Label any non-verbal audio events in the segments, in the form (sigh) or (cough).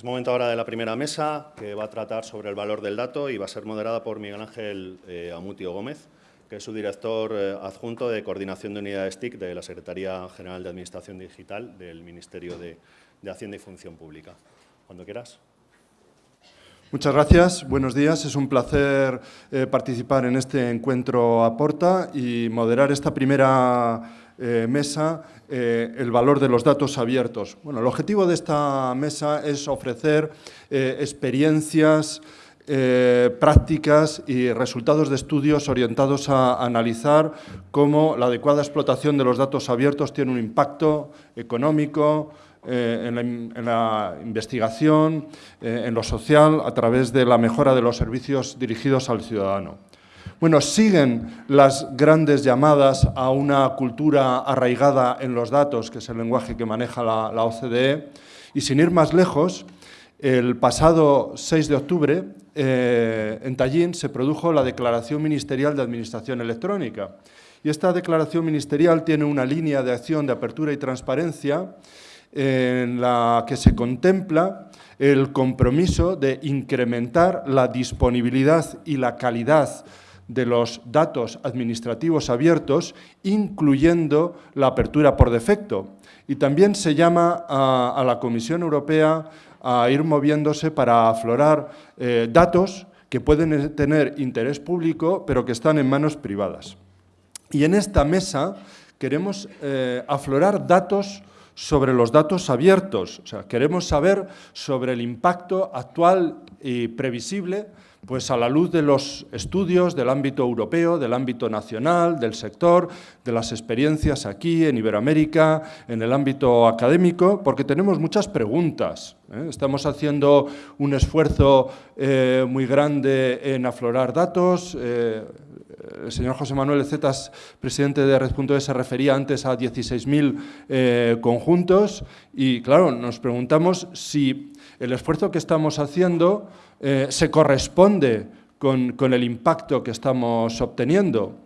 Es momento ahora de la primera mesa, que va a tratar sobre el valor del dato y va a ser moderada por Miguel Ángel eh, Amutio Gómez, que es su director eh, adjunto de Coordinación de Unidades TIC de la Secretaría General de Administración Digital del Ministerio de, Hacienda y Función Pública. Cuando quieras. Muchas gracias, buenos días. Es un placer eh, participar en este encuentro Aporta y moderar esta primera mesa eh, el valor de los datos abiertos. Bueno, el objetivo de esta mesa es ofrecer eh, experiencias, eh, prácticas y resultados de estudios orientados a analizar cómo la adecuada explotación de los datos abiertos tiene un impacto económico, en la, investigación, en lo social, a través de la mejora de los servicios dirigidos al ciudadano. Bueno, siguen las grandes llamadas a una cultura arraigada en los datos, que es el lenguaje que maneja la, OCDE, y sin ir más lejos, el pasado 6 de octubre, eh, en Tallinn, se produjo la Declaración Ministerial de Administración Electrónica. Y esta declaración ministerial tiene una línea de acción de apertura y transparencia en la que se contempla el compromiso de incrementar la disponibilidad y la calidad de los datos administrativos abiertos, incluyendo la apertura por defecto. Y también se llama a, la Comisión Europea a ir moviéndose para aflorar eh, datos que pueden tener interés público, pero que están en manos privadas. Y en esta mesa queremos eh, aflorar datos sobre los datos abiertos, o sea, queremos saber sobre el impacto actual y previsible pues a la luz de los estudios del ámbito europeo, del ámbito nacional, del sector, de las experiencias aquí en Iberoamérica, en el ámbito académico, porque tenemos muchas preguntas. ¿eh? Estamos haciendo un esfuerzo eh, muy grande en aflorar datos. Eh, el señor José Manuel Cetas, presidente de Red.es, se refería antes a 16.000 conjuntos y, claro, nos preguntamos si el esfuerzo que estamos haciendo eh, se corresponde con, el impacto que estamos obteniendo.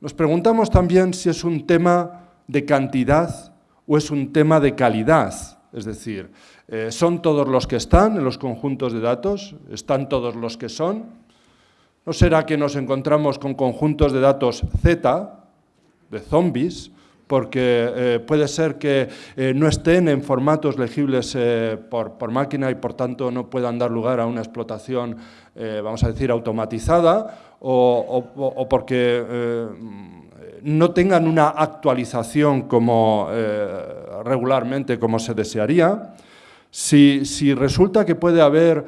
Nos preguntamos también si es un tema de cantidad o es un tema de calidad. Es decir, eh, ¿son todos los que están en los conjuntos de datos? ¿Están todos los que son? ¿No será que nos encontramos con conjuntos de datos Z, de zombies, porque eh, puede ser que eh, no estén en formatos legibles eh, por, máquina y por tanto no puedan dar lugar a una explotación, vamos a decir, automatizada o, porque no tengan una actualización como regularmente como se desearía. Si, si resulta que puede haber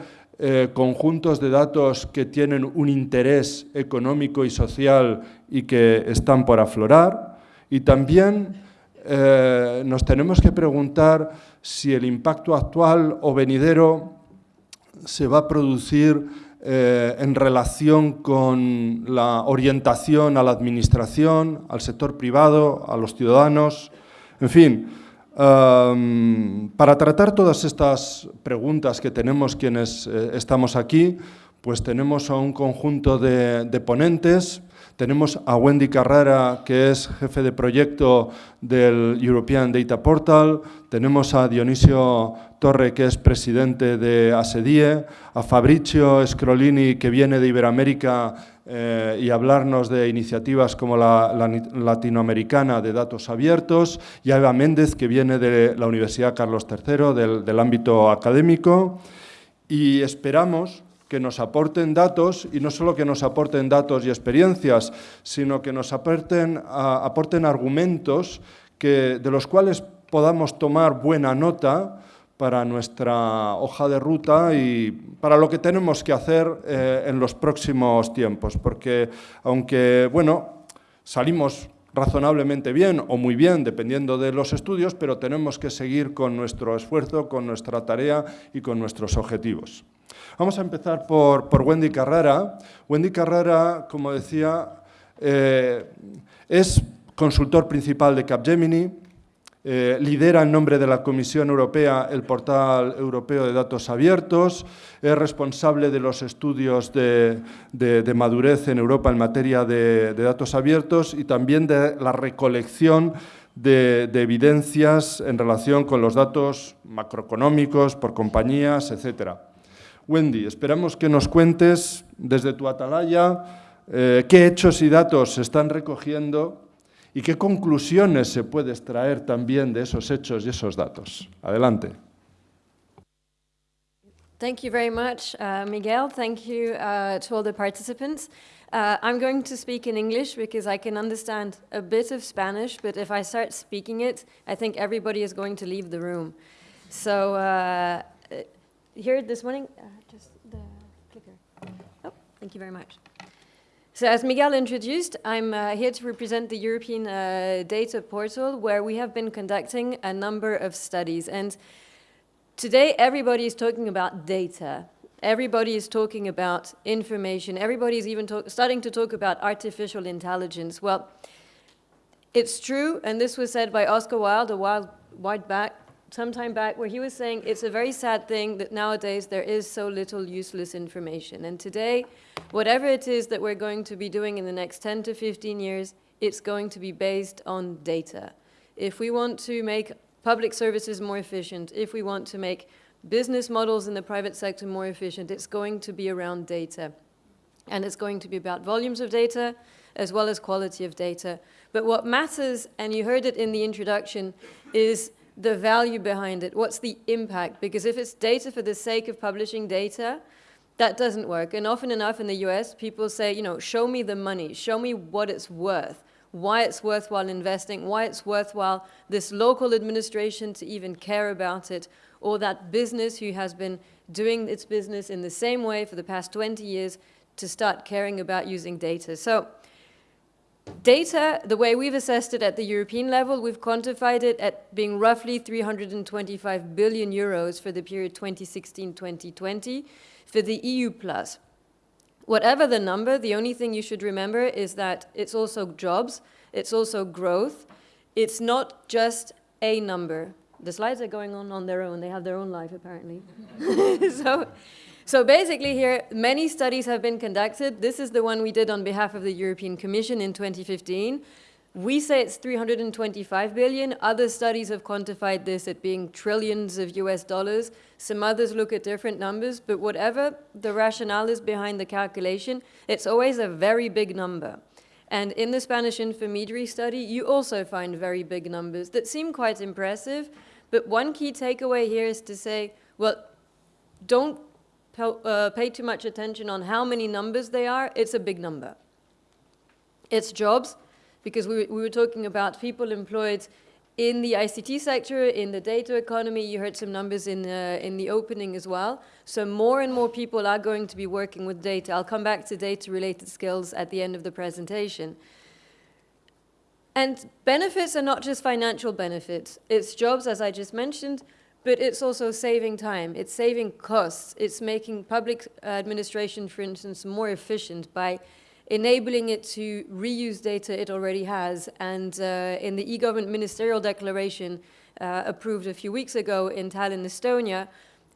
conjuntos de datos que tienen un interés económico y social y que están por aflorar, y también eh, nos tenemos que preguntar si el impacto actual o venidero se va a producir eh, en relación con la orientación a la administración, al sector privado, a los ciudadanos, en fin, para tratar todas estas preguntas que tenemos quienes eh, estamos aquí, pues tenemos a un conjunto de ponentes, tenemos a Wendy Carrera, que es jefe de proyecto del European Data Portal. Tenemos a Dionisio Torre, que es presidente de ASEDIE. A Fabricio Scrolini, que viene de Iberoamérica eh, y hablarnos de iniciativas como la, latinoamericana de datos abiertos. Y a Eva Méndez, que viene de la Universidad Carlos III, del ámbito académico. Y esperamos que nos aporten datos y no solo que nos aporten datos y experiencias, sino que nos aporten, aporten argumentos que, de los cuales podamos tomar buena nota para nuestra hoja de ruta y para lo que tenemos que hacer eh, en los próximos tiempos. Porque aunque, bueno, salimos razonablemente bien o muy bien, dependiendo de los estudios, pero tenemos que seguir con nuestro esfuerzo, con nuestra tarea y con nuestros objetivos. Vamos a empezar por, Wendy Carrara. Wendy Carrara, como decía, eh, es consultor principal de Capgemini, eh, lidera en nombre de la Comisión Europea el portal europeo de datos abiertos, es responsable de los estudios de, madurez en Europa en materia de, de, datos abiertos y también de la recolección de, de, evidencias en relación con los datos macroeconómicos, por compañías, etc. Wendy, esperamos que nos cuentes desde tu atalaya eh, qué hechos y datos se están recogiendo y qué conclusiones se puede extraer también de esos hechos y esos datos. Adelante. Thank you very much, uh, Miguel. Thank you uh, to all the participants. Uh, I'm going to speak in English because I can understand a bit of Spanish, but if I start speaking it, I think everybody is going to leave the room. So here this morning, thank you very much. So as Miguel introduced, I'm uh, here to represent the European uh, Data Portal, where we have been conducting a number of studies. And today, everybody is talking about data. Everybody is talking about information. Everybody is even starting to talk about artificial intelligence. Well, it's true, and this was said by Oscar Wilde a while, while back, some time back, where he was saying it's a very sad thing that nowadays there is so little useless information. And today, whatever it is that we're going to be doing in the next 10 to 15 years, it's going to be based on data. If we want to make public services more efficient, if we want to make business models in the private sector more efficient, it's going to be around data. And it's going to be about volumes of data as well as quality of data. But what matters, and you heard it in the introduction, is the value behind it. What's the impact? Because if it's data for the sake of publishing data, that doesn't work. And often enough in the US, people say, you know, show me the money, show me what it's worth, why it's worthwhile investing, why it's worthwhile this local administration to even care about it, or that business who has been doing its business in the same way for the past 20 years to start caring about using data. So data, the way we've assessed it at the European level, we've quantified it at being roughly 325 billion euros for the period 2016-2020 for the EU plus. Whatever the number, the only thing you should remember is that it's also jobs, it's also growth. It's not just a number the slides are going on on their own. They have their own life, apparently. (laughs) so, so basically here, many studies have been conducted. This is the one we did on behalf of the European Commission in 2015. We say it's 325 billion. Other studies have quantified this at being trillions of US dollars. Some others look at different numbers, but whatever the rationale is behind the calculation, it's always a very big number. And in the Spanish intermediary study, you also find very big numbers that seem quite impressive, but one key takeaway here is to say, well, don't uh, pay too much attention on how many numbers they are. It's a big number. It's jobs, because we, we were talking about people employed in the ICT sector, in the data economy, you heard some numbers in, uh, in the opening as well. So more and more people are going to be working with data. I'll come back to data-related skills at the end of the presentation. And benefits are not just financial benefits. It's jobs, as I just mentioned, but it's also saving time. It's saving costs. It's making public administration, for instance, more efficient by enabling it to reuse data it already has. And uh, in the e-government ministerial declaration uh, approved a few weeks ago in Tallinn, Estonia,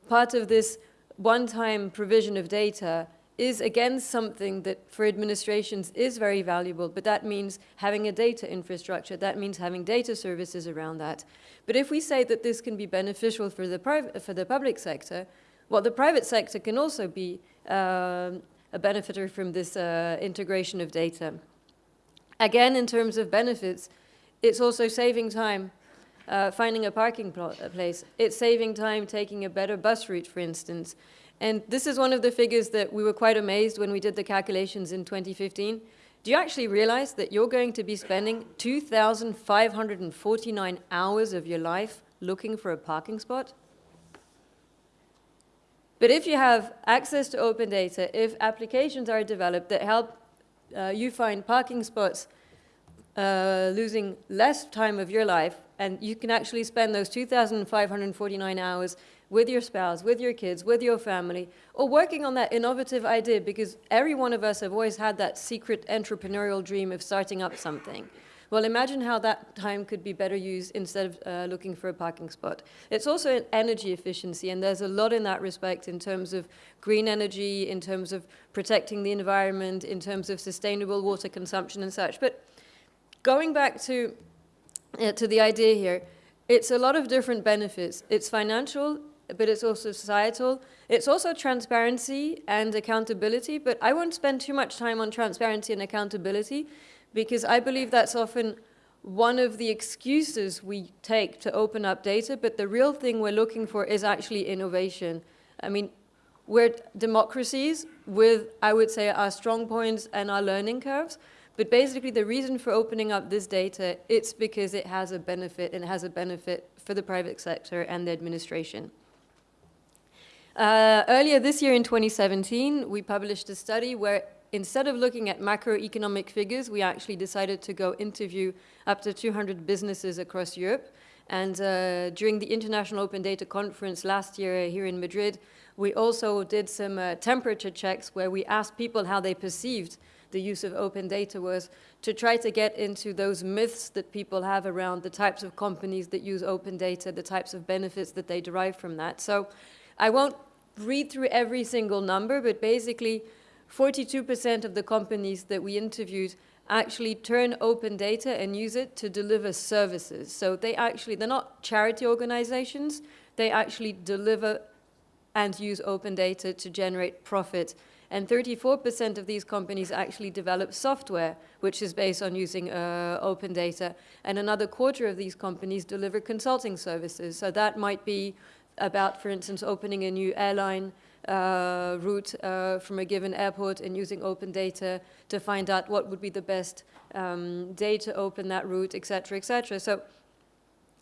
part of this one-time provision of data is again something that for administrations is very valuable, but that means having a data infrastructure, that means having data services around that. But if we say that this can be beneficial for the, for the public sector, well, the private sector can also be um, a benefiter from this uh, integration of data. Again, in terms of benefits, it's also saving time uh, finding a parking place. It's saving time taking a better bus route, for instance. And this is one of the figures that we were quite amazed when we did the calculations in 2015. Do you actually realize that you're going to be spending 2,549 hours of your life looking for a parking spot? But if you have access to open data, if applications are developed that help uh, you find parking spots uh, losing less time of your life, and you can actually spend those 2,549 hours with your spouse, with your kids, with your family, or working on that innovative idea because every one of us have always had that secret entrepreneurial dream of starting up something. Well, imagine how that time could be better used instead of uh, looking for a parking spot. It's also an energy efficiency, and there's a lot in that respect in terms of green energy, in terms of protecting the environment, in terms of sustainable water consumption and such. But going back to uh, to the idea here, it's a lot of different benefits. It's financial, but it's also societal. It's also transparency and accountability, but I won't spend too much time on transparency and accountability because I believe that's often one of the excuses we take to open up data, but the real thing we're looking for is actually innovation. I mean, we're democracies with, I would say, our strong points and our learning curves, but basically the reason for opening up this data, it's because it has a benefit, and it has a benefit for the private sector and the administration. Uh, earlier this year in 2017, we published a study where instead of looking at macroeconomic figures, we actually decided to go interview up to 200 businesses across Europe. And uh, during the International Open Data Conference last year here in Madrid, we also did some uh, temperature checks where we asked people how they perceived the use of open data was to try to get into those myths that people have around the types of companies that use open data, the types of benefits that they derive from that. So I won't read through every single number, but basically 42% of the companies that we interviewed actually turn open data and use it to deliver services. So they actually, they're not charity organizations, they actually deliver and use open data to generate profit. And 34% of these companies actually develop software, which is based on using uh, open data. And another quarter of these companies deliver consulting services. So that might be about, for instance, opening a new airline uh, route uh, from a given airport and using open data to find out what would be the best um, day to open that route, et cetera, et cetera. So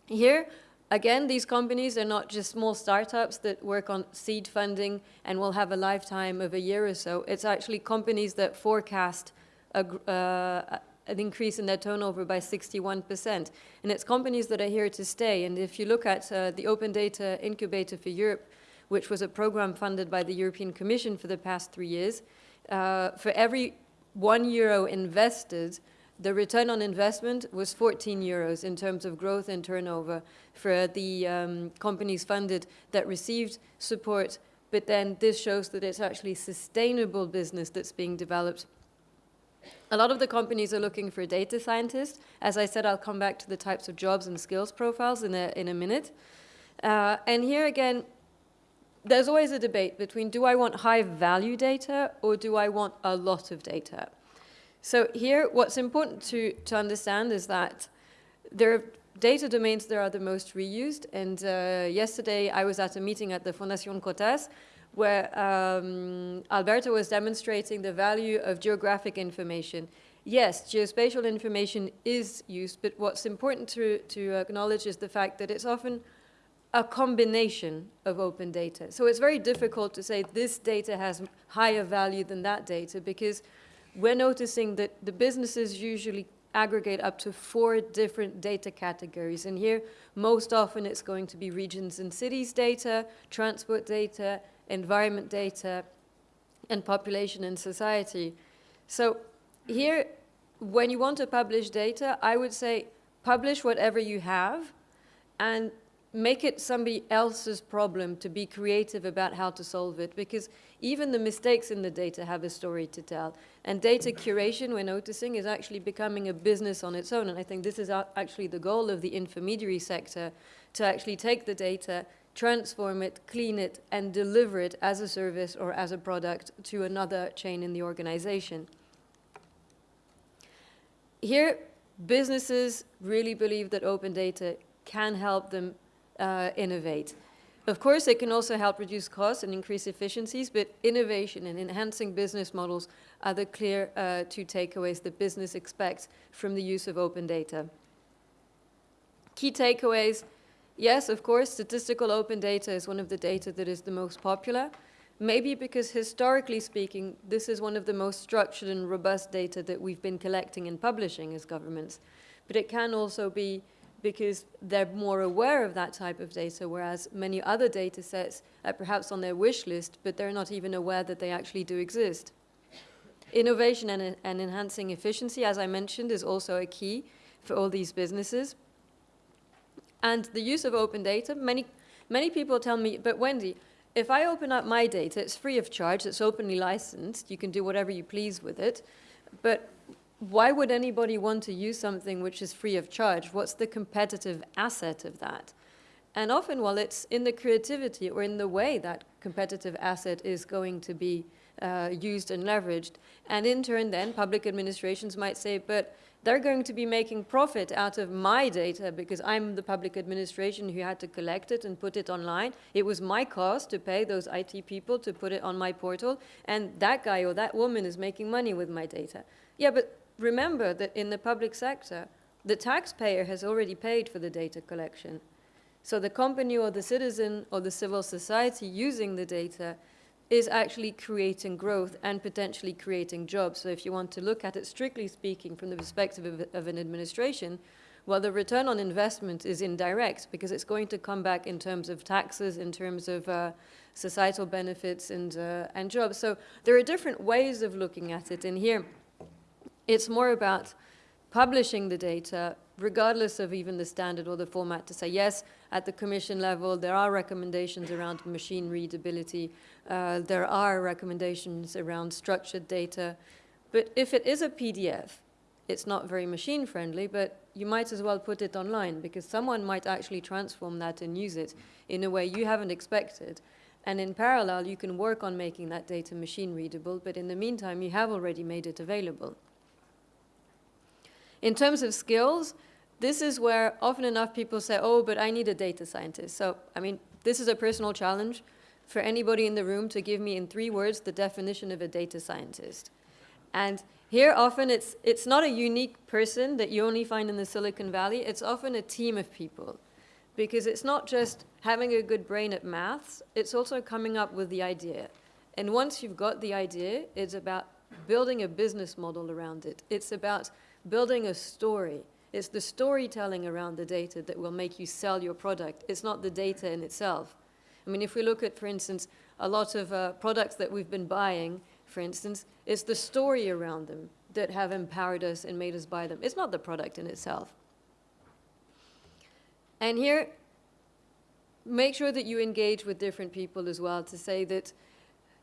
here, again, these companies are not just small startups that work on seed funding and will have a lifetime of a year or so. It's actually companies that forecast a, uh, an increase in their turnover by 61%. And it's companies that are here to stay. And if you look at uh, the Open Data Incubator for Europe, which was a program funded by the European Commission for the past three years, uh, for every one euro invested, the return on investment was 14 euros in terms of growth and turnover for the um, companies funded that received support. But then this shows that it's actually sustainable business that's being developed a lot of the companies are looking for data scientists. As I said, I'll come back to the types of jobs and skills profiles in a, in a minute. Uh, and here again, there's always a debate between do I want high value data or do I want a lot of data? So here, what's important to, to understand is that there are data domains that are the most reused. And uh, yesterday I was at a meeting at the Fundación Cotas where um, Alberto was demonstrating the value of geographic information. Yes, geospatial information is used, but what's important to, to acknowledge is the fact that it's often a combination of open data. So it's very difficult to say this data has higher value than that data because we're noticing that the businesses usually aggregate up to four different data categories. And here, most often it's going to be regions and cities data, transport data, environment data, and population and society. So here, when you want to publish data, I would say publish whatever you have and make it somebody else's problem to be creative about how to solve it because even the mistakes in the data have a story to tell. And data curation, we're noticing, is actually becoming a business on its own. And I think this is actually the goal of the intermediary sector, to actually take the data transform it, clean it, and deliver it as a service or as a product to another chain in the organization. Here, businesses really believe that open data can help them uh, innovate. Of course, it can also help reduce costs and increase efficiencies, but innovation and enhancing business models are the clear uh, two takeaways that business expects from the use of open data. Key takeaways, Yes, of course, statistical open data is one of the data that is the most popular. Maybe because historically speaking, this is one of the most structured and robust data that we've been collecting and publishing as governments. But it can also be because they're more aware of that type of data, whereas many other data sets are perhaps on their wish list, but they're not even aware that they actually do exist. Innovation and, and enhancing efficiency, as I mentioned, is also a key for all these businesses. And the use of open data, many, many people tell me, but Wendy, if I open up my data, it's free of charge, it's openly licensed, you can do whatever you please with it, but why would anybody want to use something which is free of charge? What's the competitive asset of that? And often, well, it's in the creativity or in the way that competitive asset is going to be uh, used and leveraged. And in turn, then, public administrations might say, but they're going to be making profit out of my data because I'm the public administration who had to collect it and put it online. It was my cost to pay those IT people to put it on my portal, and that guy or that woman is making money with my data. Yeah, but remember that in the public sector, the taxpayer has already paid for the data collection. So the company or the citizen or the civil society using the data is actually creating growth and potentially creating jobs. So if you want to look at it strictly speaking from the perspective of, of, an administration, well, the return on investment is indirect because it's going to come back in terms of taxes, in terms of uh, societal benefits and, uh, and jobs. So there are different ways of looking at it. And here, it's more about publishing the data, regardless of even the standard or the format, to say, yes, at the commission level, there are recommendations around machine readability, uh, there are recommendations around structured data, but if it is a PDF, it's not very machine friendly, but you might as well put it online because someone might actually transform that and use it in a way you haven't expected. And in parallel, you can work on making that data machine readable, but in the meantime, you have already made it available. In terms of skills, this is where often enough people say, oh, but I need a data scientist. So, I mean, this is a personal challenge for anybody in the room to give me in three words the definition of a data scientist. And here often it's, it's not a unique person that you only find in the Silicon Valley, it's often a team of people. Because it's not just having a good brain at maths, it's also coming up with the idea. And once you've got the idea, it's about building a business model around it. It's about building a story. It's the storytelling around the data that will make you sell your product. It's not the data in itself. I mean, if we look at, for instance, a lot of uh, products that we've been buying, for instance, it's the story around them that have empowered us and made us buy them. It's not the product in itself. And here, make sure that you engage with different people as well to say that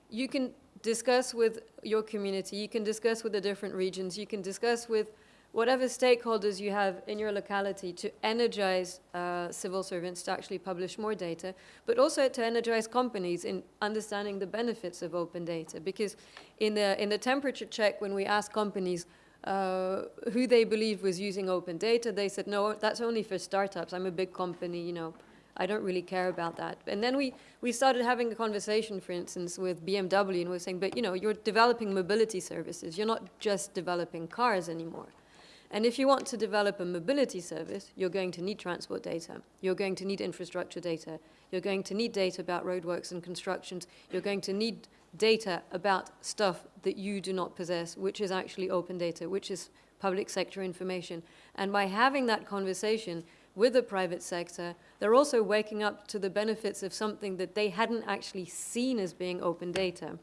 you can discuss with your community, you can discuss with the different regions, you can discuss with whatever stakeholders you have in your locality to energize uh, civil servants to actually publish more data, but also to energize companies in understanding the benefits of open data. Because in the, in the temperature check, when we asked companies uh, who they believe was using open data, they said, no, that's only for startups. I'm a big company, you know, I don't really care about that. And then we, we started having a conversation, for instance, with BMW, and we we're saying, but you know, you're developing mobility services. You're not just developing cars anymore. And if you want to develop a mobility service, you're going to need transport data. You're going to need infrastructure data. You're going to need data about roadworks and constructions. You're going to need data about stuff that you do not possess, which is actually open data, which is public sector information. And by having that conversation with the private sector, they're also waking up to the benefits of something that they hadn't actually seen as being open data.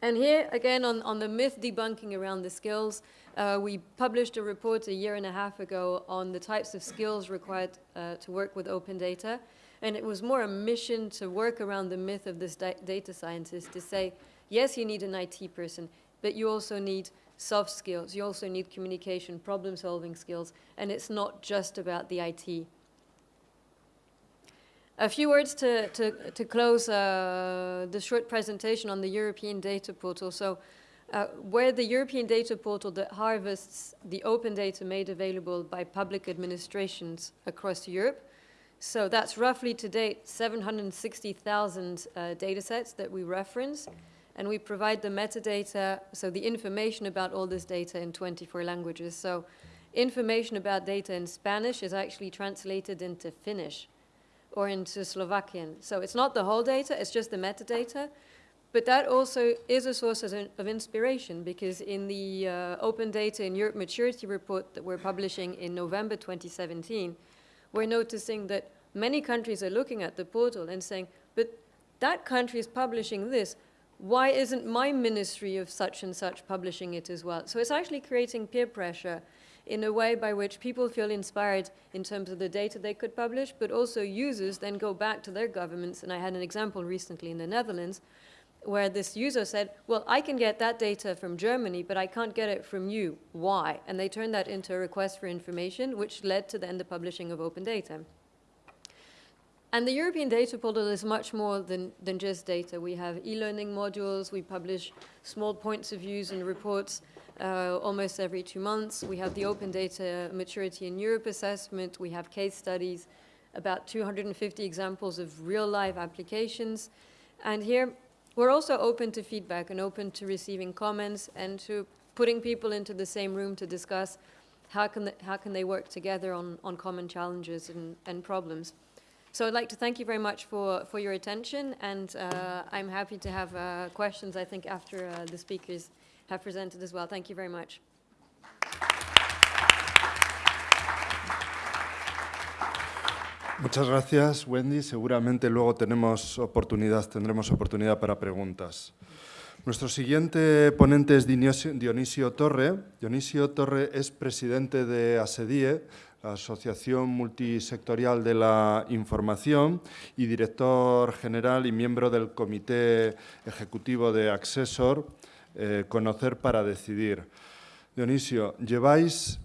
And here, again, on, on the myth debunking around the skills, uh, we published a report a year and a half ago on the types of skills required uh, to work with open data. And it was more a mission to work around the myth of this data scientist to say, yes, you need an IT person, but you also need soft skills. You also need communication, problem-solving skills, and it's not just about the IT. A few words to, to, to close uh, the short presentation on the European Data Portal. So uh, where the European Data Portal that harvests the open data made available by public administrations across Europe. So that's roughly to date 760,000 uh, data sets that we reference. And we provide the metadata, so the information about all this data in 24 languages. So information about data in Spanish is actually translated into Finnish or into Slovakian. So it's not the whole data, it's just the metadata. But that also is a source of inspiration because in the uh, Open Data in Europe Maturity Report that we're publishing in November 2017, we're noticing that many countries are looking at the portal and saying, but that country is publishing this, why isn't my ministry of such and such publishing it as well? So it's actually creating peer pressure in a way by which people feel inspired in terms of the data they could publish, but also users then go back to their governments. And I had an example recently in the Netherlands where this user said, well, I can get that data from Germany, but I can't get it from you. Why? And they turned that into a request for information, which led to then the publishing of open data. And the European Data Portal is much more than, than just data. We have e-learning modules, we publish small points of views and reports uh, almost every two months. We have the Open Data Maturity in Europe assessment, we have case studies, about 250 examples of real-life applications. And here, we're also open to feedback and open to receiving comments and to putting people into the same room to discuss how can they, how can they work together on, on common challenges and, and problems. So I'd like to thank you very much for, for your attention, and uh, I'm happy to have uh, questions, I think, after uh, the speakers have presented as well. Thank you very much. Muchas gracias, Wendy. Seguramente luego tenemos oportunidad, tendremos oportunidad para preguntas. Nuestro siguiente ponente es Dionisio, Torre. Dionisio Torre es presidente de ASEDIE, la Asociación Multisectorial de la Información, y director general y miembro del Comité Ejecutivo de Accessor, eh, Conocer para Decidir. Dionisio, lleváis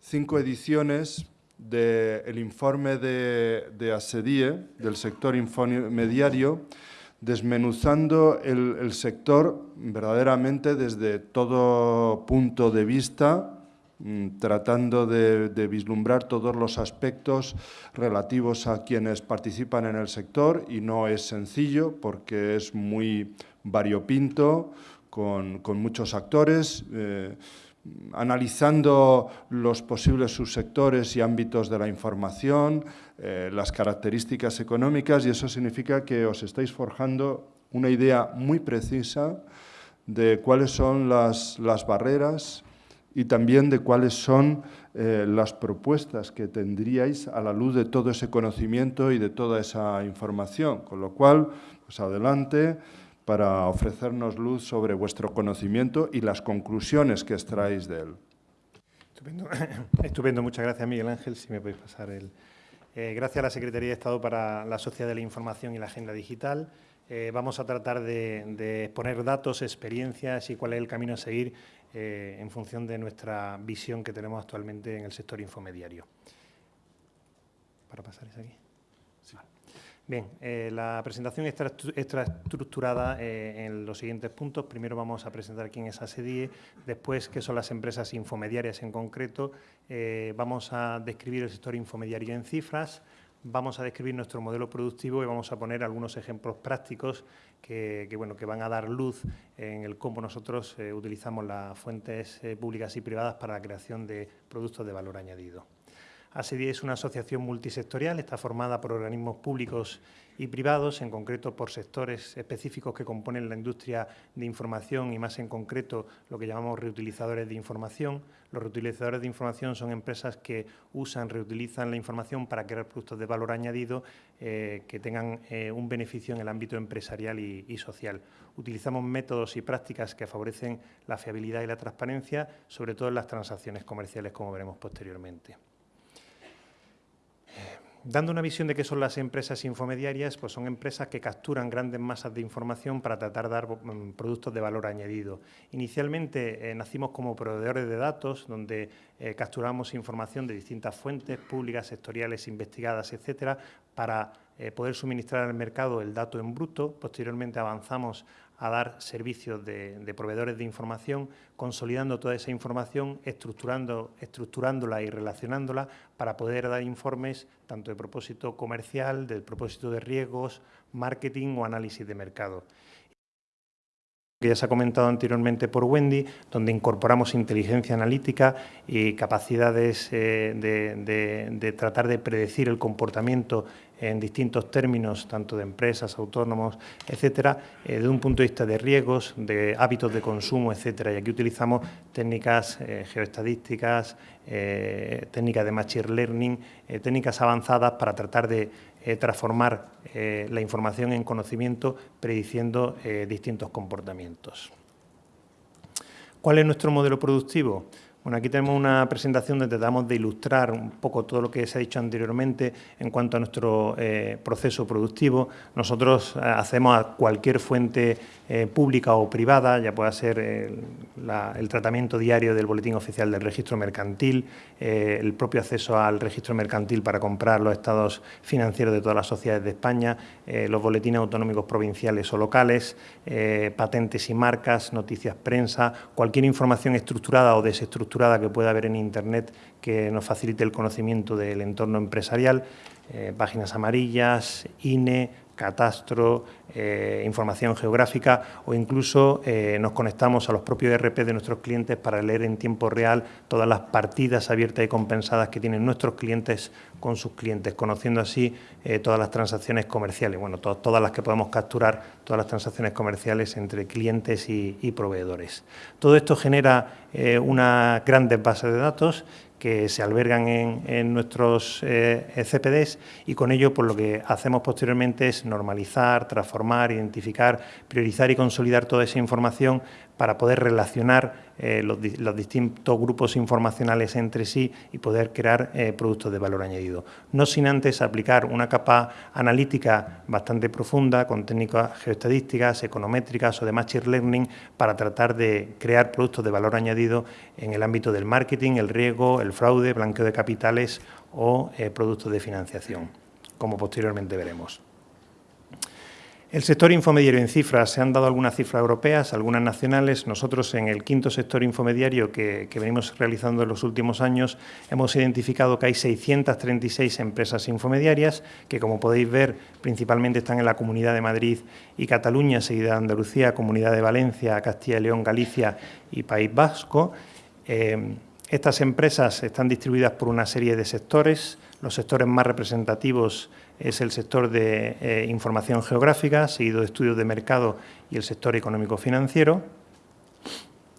cinco ediciones del informe de, de, del sector infomediario, desmenuzando el, sector verdaderamente desde todo punto de vista, Mm, tratando de, vislumbrar todos los aspectos relativos a quienes participan en el sector y no es sencillo porque es muy variopinto, con, con muchos actores, eh, analizando los posibles subsectores y ámbitos de la información, eh, las características económicas y eso significa que os estáis forjando una idea muy precisa de cuáles son las, las barreras y también de cuáles son eh, las propuestas que tendríais a la luz de todo ese conocimiento y de toda esa información. Con lo cual, pues adelante para ofrecernos luz sobre vuestro conocimiento y las conclusiones que extraéis de él. Estupendo, (coughs) Estupendo. muchas gracias Miguel Ángel, si me podéis pasar el... Eh, gracias a la Secretaría de Estado para la Sociedad de la Información y la Agenda Digital. Eh, vamos a tratar de, de exponer datos, experiencias y cuál es el camino a seguir eh, en función de nuestra visión que tenemos actualmente en el sector infomediario. ¿Para pasar eso aquí? Bien, eh, la presentación está, estructurada eh, en los siguientes puntos. Primero vamos a presentar quién es ASEDIE, después qué son las empresas infomediarias en concreto, eh, vamos a describir el sector infomediario en cifras, vamos a describir nuestro modelo productivo y vamos a poner algunos ejemplos prácticos que, bueno, que van a dar luz en el cómo nosotros utilizamos las fuentes públicas y privadas para la creación de productos de valor añadido. ASEDI es una asociación multisectorial, está formada por organismos públicos y privados, en concreto por sectores específicos que componen la industria de información y más en concreto lo que llamamos reutilizadores de información. Los reutilizadores de información son empresas que usan, reutilizan la información para crear productos de valor añadido eh, que tengan eh, un beneficio en el ámbito empresarial y, y social. Utilizamos métodos y prácticas que favorecen la fiabilidad y la transparencia, sobre todo en las transacciones comerciales, como veremos posteriormente. Dando una visión de qué son las empresas infomediarias, pues son empresas que capturan grandes masas de información para tratar de dar mm, productos de valor añadido. Inicialmente eh, nacimos como proveedores de datos, donde eh, capturamos información de distintas fuentes públicas, sectoriales, investigadas, etcétera, para eh, poder suministrar al mercado el dato en bruto. Posteriormente avanzamos a dar servicios de, proveedores de información, consolidando toda esa información, estructurando, estructurándola y relacionándola para poder dar informes tanto de propósito comercial, del propósito de riesgos, marketing o análisis de mercado. Que ya se ha comentado anteriormente por Wendy, donde incorporamos inteligencia analítica y capacidades eh, de, tratar de predecir el comportamiento en distintos términos, tanto de empresas, autónomos, etcétera, eh, desde un punto de vista de riesgos, de hábitos de consumo, etcétera. Y aquí utilizamos técnicas eh, geoestadísticas, eh, técnicas de machine learning, eh, técnicas avanzadas para tratar de eh, transformar la información en conocimiento prediciendo distintos comportamientos. ¿Cuál es nuestro modelo productivo? Bueno, aquí tenemos una presentación donde tratamos de ilustrar un poco todo lo que se ha dicho anteriormente en cuanto a nuestro eh, proceso productivo. Nosotros eh, hacemos a cualquier fuente eh, pública o privada, ya pueda ser el, tratamiento diario del boletín oficial del registro mercantil, el propio acceso al registro mercantil para comprar los estados financieros de todas las sociedades de España, los boletines autonómicos provinciales o locales, patentes y marcas, noticias prensa, cualquier información estructurada o desestructurada que pueda haber en Internet que nos facilite el conocimiento del entorno empresarial, eh, páginas amarillas, INE, catastro, eh, información geográfica o incluso eh, nos conectamos a los propios ERP de nuestros clientes para leer en tiempo real todas las partidas abiertas y compensadas que tienen nuestros clientes con sus clientes, conociendo así eh, todas las transacciones comerciales, bueno, todas las que podemos capturar, todas las transacciones comerciales entre clientes y, y proveedores. Todo esto genera una grandes base de datos que se albergan en, nuestros eh, CPDs y con ello pues, lo que hacemos posteriormente es normalizar, transformar, identificar, priorizar y consolidar toda esa información para poder relacionar eh, los, distintos grupos informacionales entre sí y poder crear eh, productos de valor añadido. No sin antes aplicar una capa analítica bastante profunda con técnicas geoestadísticas, econométricas o de machine learning para tratar de crear productos de valor añadido en el ámbito del marketing, el riesgo, el fraude, blanqueo de capitales o eh, productos de financiación, como posteriormente veremos. El sector infomediario en cifras, se han dado algunas cifras europeas, algunas nacionales. Nosotros en el quinto sector infomediario que, venimos realizando en los últimos años hemos identificado que hay 636 empresas infomediarias que, como podéis ver, principalmente están en la Comunidad de Madrid y Cataluña, seguida de Andalucía, Comunidad de Valencia, Castilla y León, Galicia y País Vasco. Eh, estas empresas están distribuidas por una serie de sectores. Los sectores más representativos es el sector de eh, información geográfica, seguido de estudios de mercado y el sector económico-financiero.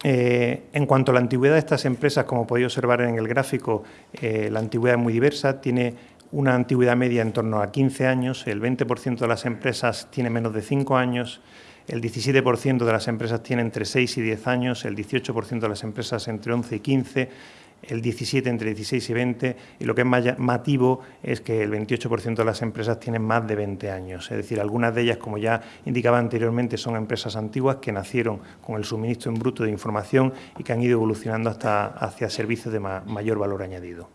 Eh, en cuanto a la antigüedad de estas empresas, como podéis observar en el gráfico, eh, la antigüedad es muy diversa, tiene una antigüedad media en torno a 15 años, el 20% de las empresas tiene menos de 5 años, el 17% de las empresas tiene entre 6 y 10 años, el 18% de las empresas entre 11 y 15, el 17 entre 16 y 20 y lo que es más llamativo es que el 28% de las empresas tienen más de 20 años. Es decir, algunas de ellas, como ya indicaba anteriormente, son empresas antiguas que nacieron con el suministro en bruto de información y que han ido evolucionando hasta hacia servicios de mayor valor añadido.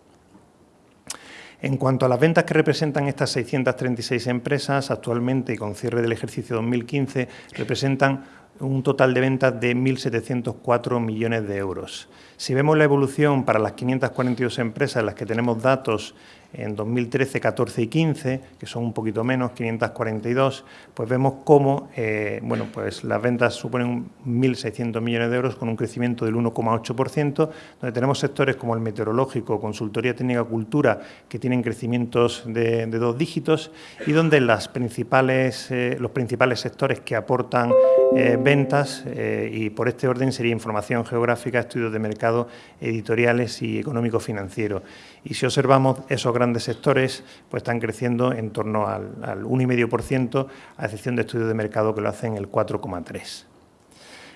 En cuanto a las ventas que representan estas 636 empresas, actualmente con cierre del ejercicio 2015, representan un total de ventas de 1.704 millones de euros. Si vemos la evolución para las 542 empresas en las que tenemos datos en 2013, 14 y 15, que son un poquito menos, 542, pues vemos cómo eh, bueno, pues las ventas suponen 1.600 millones de euros con un crecimiento del 1,8%, donde tenemos sectores como el meteorológico, consultoría técnica, cultura, que tienen crecimientos de, dos dígitos y donde las principales, eh, los principales sectores que aportan eh, ventas, y por este orden sería información geográfica, estudios de mercado, editoriales y económico-financiero. Y si observamos esos grandes sectores, pues están creciendo en torno al, al 1,5%, a excepción de estudios de mercado que lo hacen el 4,3%.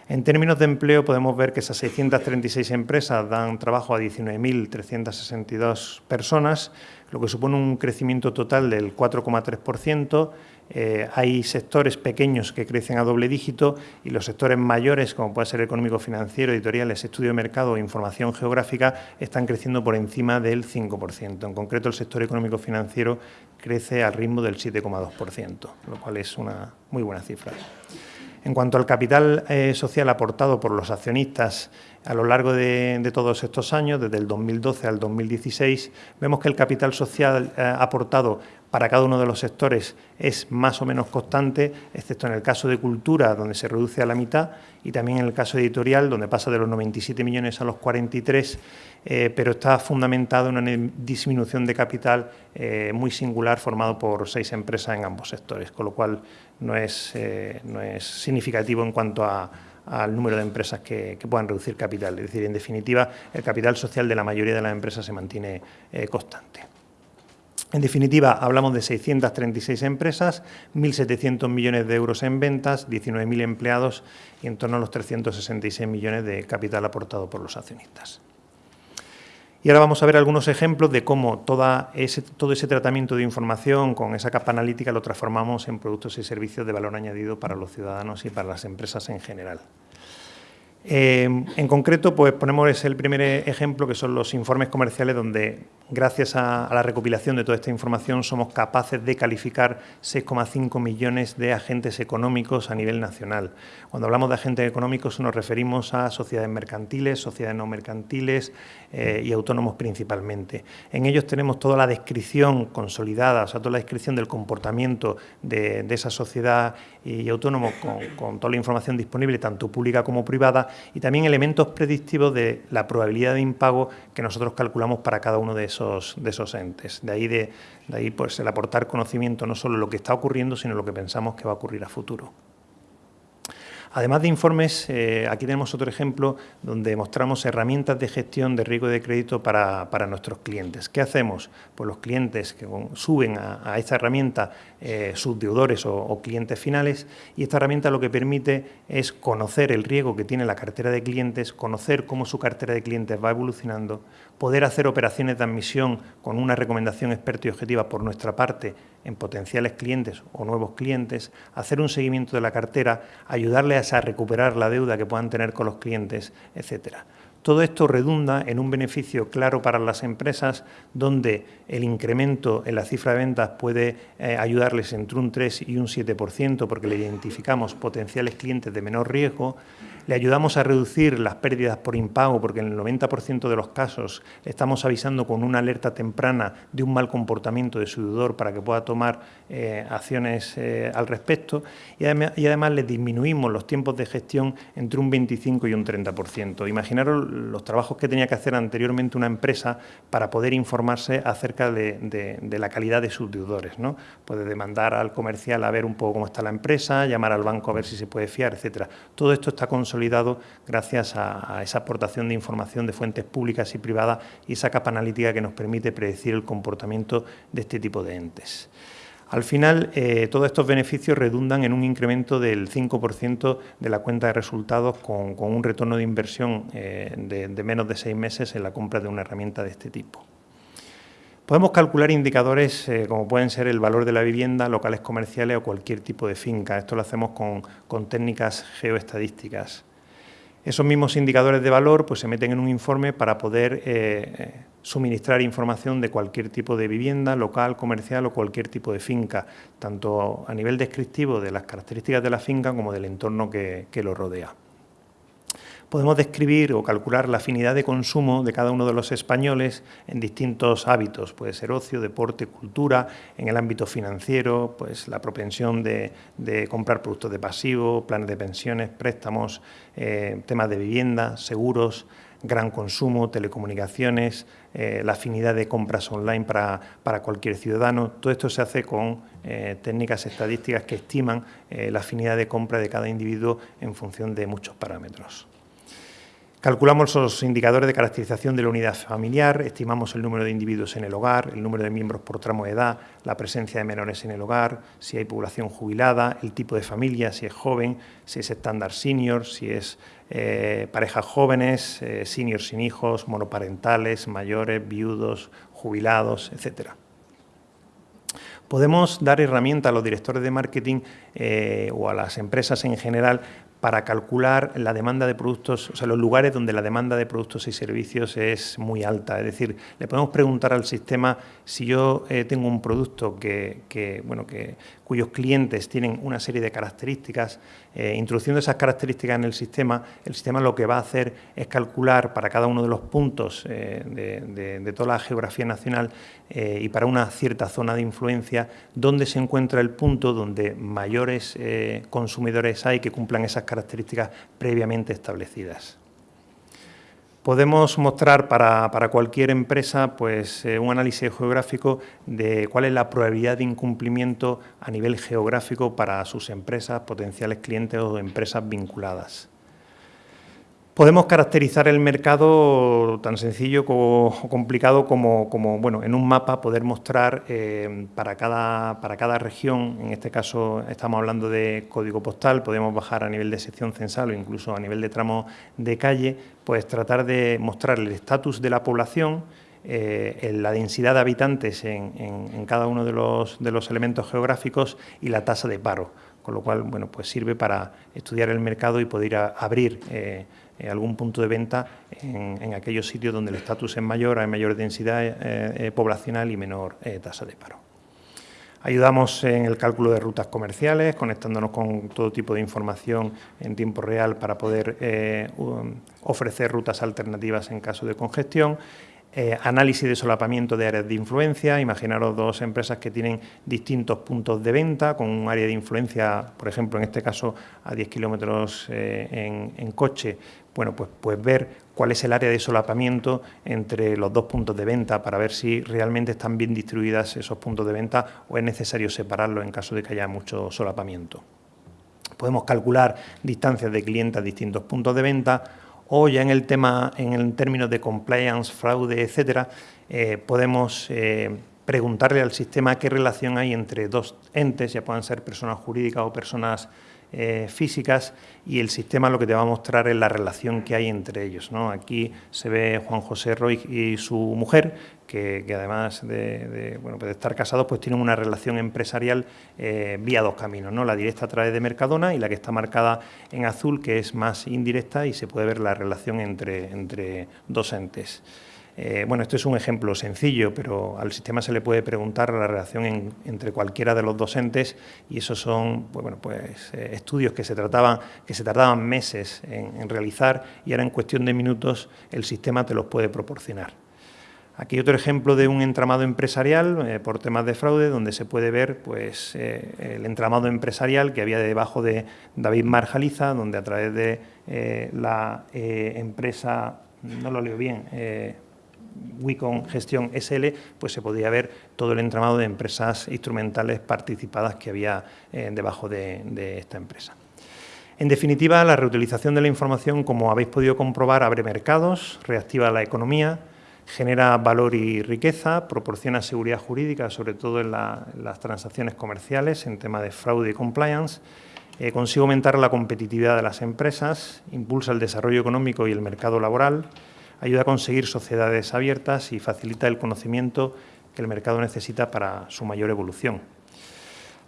En términos de empleo podemos ver que esas 636 empresas dan trabajo a 19.362 personas, lo que supone un crecimiento total del 4,3%. Eh, hay sectores pequeños que crecen a doble dígito y los sectores mayores, como puede ser económico, financiero, editoriales, estudio de mercado e información geográfica, están creciendo por encima del 5%. En concreto, el sector económico financiero crece al ritmo del 7,2%, lo cual es una muy buena cifra. En cuanto al capital eh, social aportado por los accionistas a lo largo de, todos estos años, desde el 2012 al 2016, vemos que el capital social eh, aportado para cada uno de los sectores es más o menos constante, excepto en el caso de cultura, donde se reduce a la mitad, y también en el caso editorial, donde pasa de los 97 millones a los 43, eh, pero está fundamentado en una disminución de capital eh, muy singular formado por seis empresas en ambos sectores, con lo cual no es, no es significativo en cuanto al número de empresas que, puedan reducir capital. Es decir, en definitiva, el capital social de la mayoría de las empresas se mantiene eh, constante. En definitiva, hablamos de 636 empresas, 1.700 millones de euros en ventas, 19.000 empleados y en torno a los 366 millones de capital aportado por los accionistas. Y ahora vamos a ver algunos ejemplos de cómo toda ese, todo ese tratamiento de información con esa capa analítica lo transformamos en productos y servicios de valor añadido para los ciudadanos y para las empresas en general. Eh, en concreto, pues ponemos el primer ejemplo, que son los informes comerciales, donde gracias a, la recopilación de toda esta información somos capaces de calificar 6,5 millones de agentes económicos a nivel nacional. Cuando hablamos de agentes económicos nos referimos a sociedades mercantiles, sociedades no mercantiles eh, y autónomos principalmente. En ellos tenemos toda la descripción consolidada, o sea, toda la descripción del comportamiento de, esa sociedad y autónomo con, con toda la información disponible, tanto pública como privada, y también elementos predictivos de la probabilidad de impago que nosotros calculamos para cada uno de esos, de esos entes. De ahí, de, de ahí pues, el aportar conocimiento no solo de lo que está ocurriendo, sino lo que pensamos que va a ocurrir a futuro. Además de informes, eh, aquí tenemos otro ejemplo donde mostramos herramientas de gestión de riesgo de crédito para, nuestros clientes. ¿Qué hacemos? Pues los clientes que suben a, esta herramienta eh, sus deudores o, clientes finales y esta herramienta lo que permite es conocer el riesgo que tiene la cartera de clientes, conocer cómo su cartera de clientes va evolucionando, poder hacer operaciones de admisión con una recomendación experta y objetiva por nuestra parte en potenciales clientes o nuevos clientes, hacer un seguimiento de la cartera, ayudarles a recuperar la deuda que puedan tener con los clientes, etcétera. Todo esto redunda en un beneficio claro para las empresas, donde el incremento en la cifra de ventas puede eh, ayudarles entre un 3 y un 7%, porque le identificamos potenciales clientes de menor riesgo, le ayudamos a reducir las pérdidas por impago, porque en el 90% de los casos estamos avisando con una alerta temprana de un mal comportamiento de su deudor para que pueda tomar eh, acciones eh, al respecto. Y además, y además le disminuimos los tiempos de gestión entre un 25 y un 30%. Imaginaros los trabajos que tenía que hacer anteriormente una empresa para poder informarse acerca de, la calidad de sus deudores. ¿no? Puede demandar al comercial a ver un poco cómo está la empresa, llamar al banco a ver si se puede fiar, etcétera. Todo esto está consolidado gracias a, esa aportación de información de fuentes públicas y privadas y esa capa analítica que nos permite predecir el comportamiento de este tipo de entes. Al final, eh, todos estos beneficios redundan en un incremento del 5% de la cuenta de resultados con, un retorno de inversión eh, de, menos de seis meses en la compra de una herramienta de este tipo. Podemos calcular indicadores eh, como pueden ser el valor de la vivienda, locales comerciales o cualquier tipo de finca. Esto lo hacemos con, técnicas geoestadísticas. Esos mismos indicadores de valor pues, se meten en un informe para poder eh, suministrar información de cualquier tipo de vivienda, local, comercial o cualquier tipo de finca, tanto a nivel descriptivo de las características de la finca como del entorno que lo rodea podemos describir o calcular la afinidad de consumo de cada uno de los españoles en distintos hábitos, puede ser ocio, deporte, cultura, en el ámbito financiero, pues la propensión de, comprar productos de pasivo, planes de pensiones, préstamos, eh, temas de vivienda, seguros, gran consumo, telecomunicaciones, eh, la afinidad de compras online para, cualquier ciudadano. Todo esto se hace con eh, técnicas estadísticas que estiman la afinidad de compra de cada individuo en función de muchos parámetros. Calculamos los indicadores de caracterización de la unidad familiar, estimamos el número de individuos en el hogar, el número de miembros por tramo de edad, la presencia de menores en el hogar, si hay población jubilada, el tipo de familia, si es joven, si es estándar senior, si es eh, parejas jóvenes, eh, senior sin hijos, monoparentales, mayores, viudos, jubilados, etcétera. Podemos dar herramientas a los directores de marketing eh, o a las empresas en general para calcular la demanda de productos, o sea, los lugares donde la demanda de productos y servicios es muy alta. Es decir, le podemos preguntar al sistema si yo eh, tengo un producto que, bueno, que, cuyos clientes tienen una serie de características, eh, introduciendo esas características en el sistema, el sistema lo que va a hacer es calcular para cada uno de los puntos eh, de, de, toda la geografía nacional y para una cierta zona de influencia, dónde se encuentra el punto donde mayores consumidores hay que cumplan esas características previamente establecidas. Podemos mostrar para, cualquier empresa pues, eh, un análisis geográfico de cuál es la probabilidad de incumplimiento a nivel geográfico para sus empresas, potenciales clientes o empresas vinculadas. Podemos caracterizar el mercado tan sencillo o complicado como, bueno, en un mapa poder mostrar eh, para, cada, para cada región, en este caso estamos hablando de código postal, podemos bajar a nivel de sección censal o incluso a nivel de tramo de calle, pues tratar de mostrar el estatus de la población, eh, la densidad de habitantes en, cada uno de los, elementos geográficos y la tasa de paro, con lo cual bueno, pues sirve para estudiar el mercado y poder abrir eh, eh, algún punto de venta en, aquellos sitios donde el estatus es mayor, hay mayor densidad poblacional y menor tasa de paro. Ayudamos en el cálculo de rutas comerciales, conectándonos con todo tipo de información en tiempo real para poder ofrecer rutas alternativas en caso de congestión. Eh, análisis de solapamiento de áreas de influencia, imaginaros dos empresas que tienen distintos puntos de venta con un área de influencia, por ejemplo, en este caso a 10 kilómetros eh, en, coche, bueno, pues, pues ver cuál es el área de solapamiento entre los dos puntos de venta para ver si realmente están bien distribuidas esos puntos de venta o es necesario separarlos en caso de que haya mucho solapamiento. Podemos calcular distancias de clientes a distintos puntos de venta o ya en el tema, en el términos de compliance, fraude, etcétera, eh, podemos eh, preguntarle al sistema qué relación hay entre dos entes, ya puedan ser personas jurídicas o personas eh, físicas, y el sistema lo que te va a mostrar es la relación que hay entre ellos. ¿no? Aquí se ve Juan José Roy y su mujer, que, además de, bueno, pues de, estar casados, pues tienen una relación empresarial eh, vía dos caminos, ¿no? la directa a través de Mercadona y la que está marcada en azul, que es más indirecta y se puede ver la relación entre, entre dos entes. Eh, bueno, esto es un ejemplo sencillo, pero al sistema se le puede preguntar la relación entre cualquiera de los docentes y esos son pues, bueno, pues, eh, estudios que se, trataban, que se tardaban meses en, realizar y ahora en cuestión de minutos el sistema te los puede proporcionar. Aquí otro ejemplo de un entramado empresarial eh, por temas de fraude, donde se puede ver pues, el entramado empresarial que había debajo de David Marjaliza, donde a través de la empresa, no lo leo bien, Wicon Gestión SL, pues se podía ver todo el entramado de empresas instrumentales participadas que había eh, debajo de, esta empresa. En definitiva, la reutilización de la información, como habéis podido comprobar, abre mercados, reactiva la economía, genera valor y riqueza, proporciona seguridad jurídica, sobre todo en, las transacciones comerciales, en tema de fraude y compliance, eh, consigue aumentar la competitividad de las empresas, impulsa el desarrollo económico y el mercado laboral, ayuda a conseguir sociedades abiertas y facilita el conocimiento que el mercado necesita para su mayor evolución.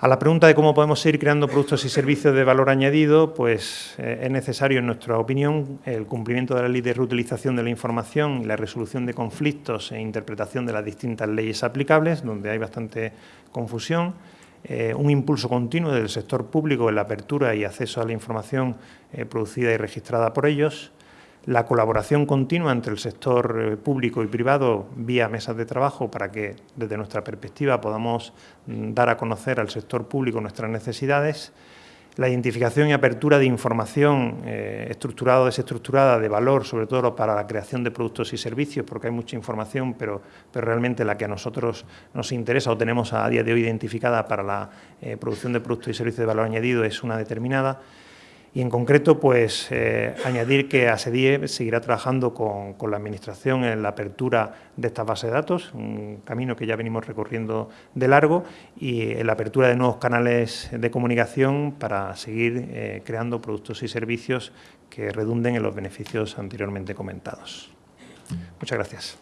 A la pregunta de cómo podemos seguir creando productos y servicios de valor añadido, pues eh, es necesario, en nuestra opinión, el cumplimiento de la ley de reutilización de la información y la resolución de conflictos e interpretación de las distintas leyes aplicables, donde hay bastante confusión, eh, un impulso continuo del sector público en la apertura y acceso a la información eh, producida y registrada por ellos, la colaboración continua entre el sector eh, público y privado vía mesas de trabajo para que, desde nuestra perspectiva, podamos mm, dar a conocer al sector público nuestras necesidades, la identificación y apertura de información eh, estructurada o desestructurada de valor, sobre todo para la creación de productos y servicios, porque hay mucha información, pero, pero realmente la que a nosotros nos interesa o tenemos a día de hoy identificada para la eh, producción de productos y servicios de valor añadido es una determinada. Y en concreto, pues eh, añadir que ASEDIE seguirá trabajando con, la Administración en la apertura de esta base de datos, un camino que ya venimos recorriendo de largo, y en la apertura de nuevos canales de comunicación para seguir eh, creando productos y servicios que redunden en los beneficios anteriormente comentados. Muchas gracias.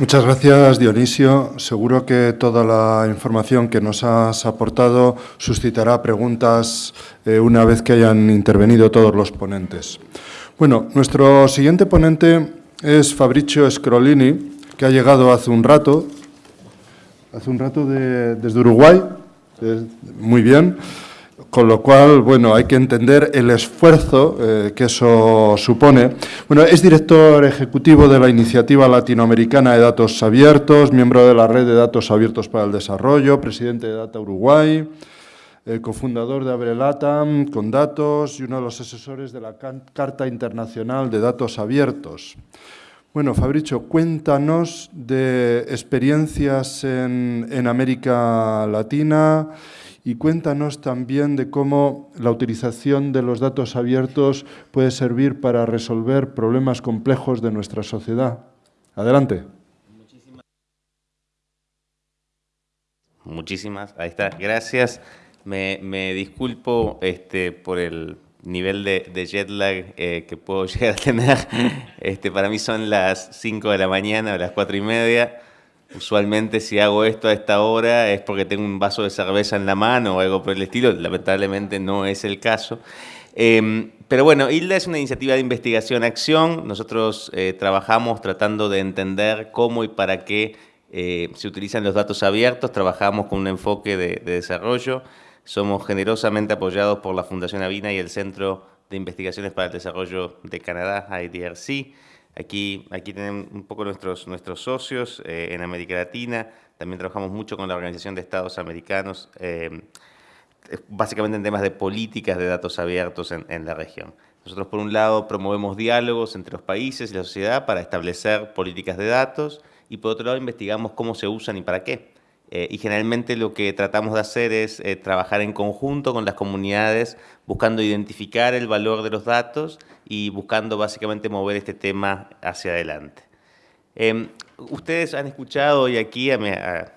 Muchas gracias, Dionisio. Seguro que toda la información que nos has aportado suscitará preguntas eh, una vez que hayan intervenido todos los ponentes. Bueno, nuestro siguiente ponente es Fabricio Scrolini, que ha llegado hace un rato, hace un rato desde Uruguay, muy bien. Con lo cual, bueno, hay que entender el esfuerzo eh, que eso supone. Bueno, es director ejecutivo de la Iniciativa Latinoamericana de Datos Abiertos, miembro de la Red de Datos Abiertos para el Desarrollo, presidente de Data Uruguay, eh, cofundador de Abrelatam con datos y uno de los asesores de la Carta Internacional de Datos Abiertos. Bueno, Fabricio, cuéntanos de experiencias en, América Latina y cuéntanos también de cómo la utilización de los datos abiertos puede servir para resolver problemas complejos de nuestra sociedad. Adelante. Muchísimas, ahí está, gracias. Me, disculpo este, por el nivel de, jet lag eh, que puedo (laughs) llegar a tener. Este, para mí son las 5 de la mañana o las 4 y media. Usualmente si hago esto a esta hora es porque tengo un vaso de cerveza en la mano o algo por el estilo. Lamentablemente no es el caso. Em, pero bueno, ILDA es una iniciativa de investigación-acción. Nosotros eh, trabajamos tratando de entender cómo y para qué eh, se utilizan los datos abiertos. Trabajamos con un enfoque de desarrollo. Somos generosamente apoyados por la Fundación Avina y el Centro de Investigaciones para el Desarrollo de Canadá, IDRC. Aquí, aquí tienen un poco nuestros, socios eh, en América Latina. También trabajamos mucho con la Organización de Estados Americanos, eh, básicamente en temas de políticas de datos abiertos en, en la región. Nosotros, por un lado, promovemos diálogos entre los países y la sociedad para establecer políticas de datos y, por otro lado, investigamos cómo se usan y para qué. Eh, y generalmente lo que tratamos de hacer es eh, trabajar en conjunto con las comunidades, buscando identificar el valor de los datos y buscando básicamente mover este tema hacia adelante. Em, ustedes han escuchado hoy aquí a,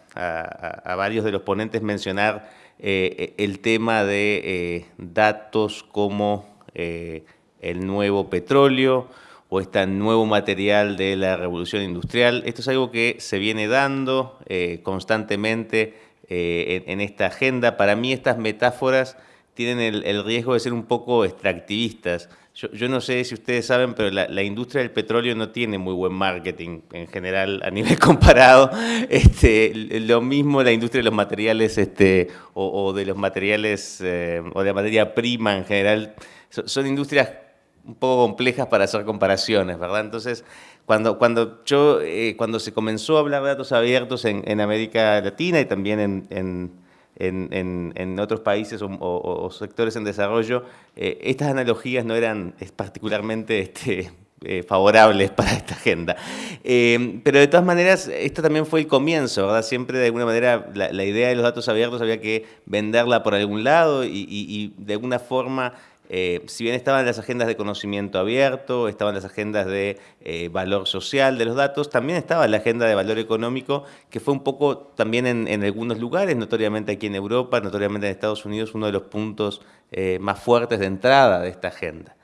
varios de los ponentes mencionar eh, el tema de datos como el nuevo petróleo, o este nuevo material de la revolución industrial. Esto es algo que se viene dando eh, constantemente eh, en, esta agenda. Para mí estas metáforas tienen el, riesgo de ser un poco extractivistas. Yo, no sé si ustedes saben, pero la, industria del petróleo no tiene muy buen marketing en general a nivel (laughs) comparado. Este, lo mismo la industria de los materiales este, o, de los materiales eh, o de la materia prima en general. son industrias un poco complejas para hacer comparaciones, ¿verdad? Entonces, cuando, cuando, yo, eh, cuando se comenzó a hablar de datos abiertos en, en América Latina y también en, en, en otros países o, sectores en desarrollo, eh, estas analogías no eran particularmente (laughs) este, eh, favorables para esta agenda. pero de todas maneras, esto también fue el comienzo, ¿verdad? Siempre de alguna manera la, idea de los datos abiertos había que venderla por algún lado y, y de alguna forma eh, si bien estaban las agendas de conocimiento abierto, estaban las agendas de eh, valor social de los datos, también estaba la agenda de valor económico, que fue un poco también en, algunos lugares, notoriamente aquí en Europa, notoriamente en Estados Unidos, uno de los puntos eh, más fuertes de entrada de esta agenda.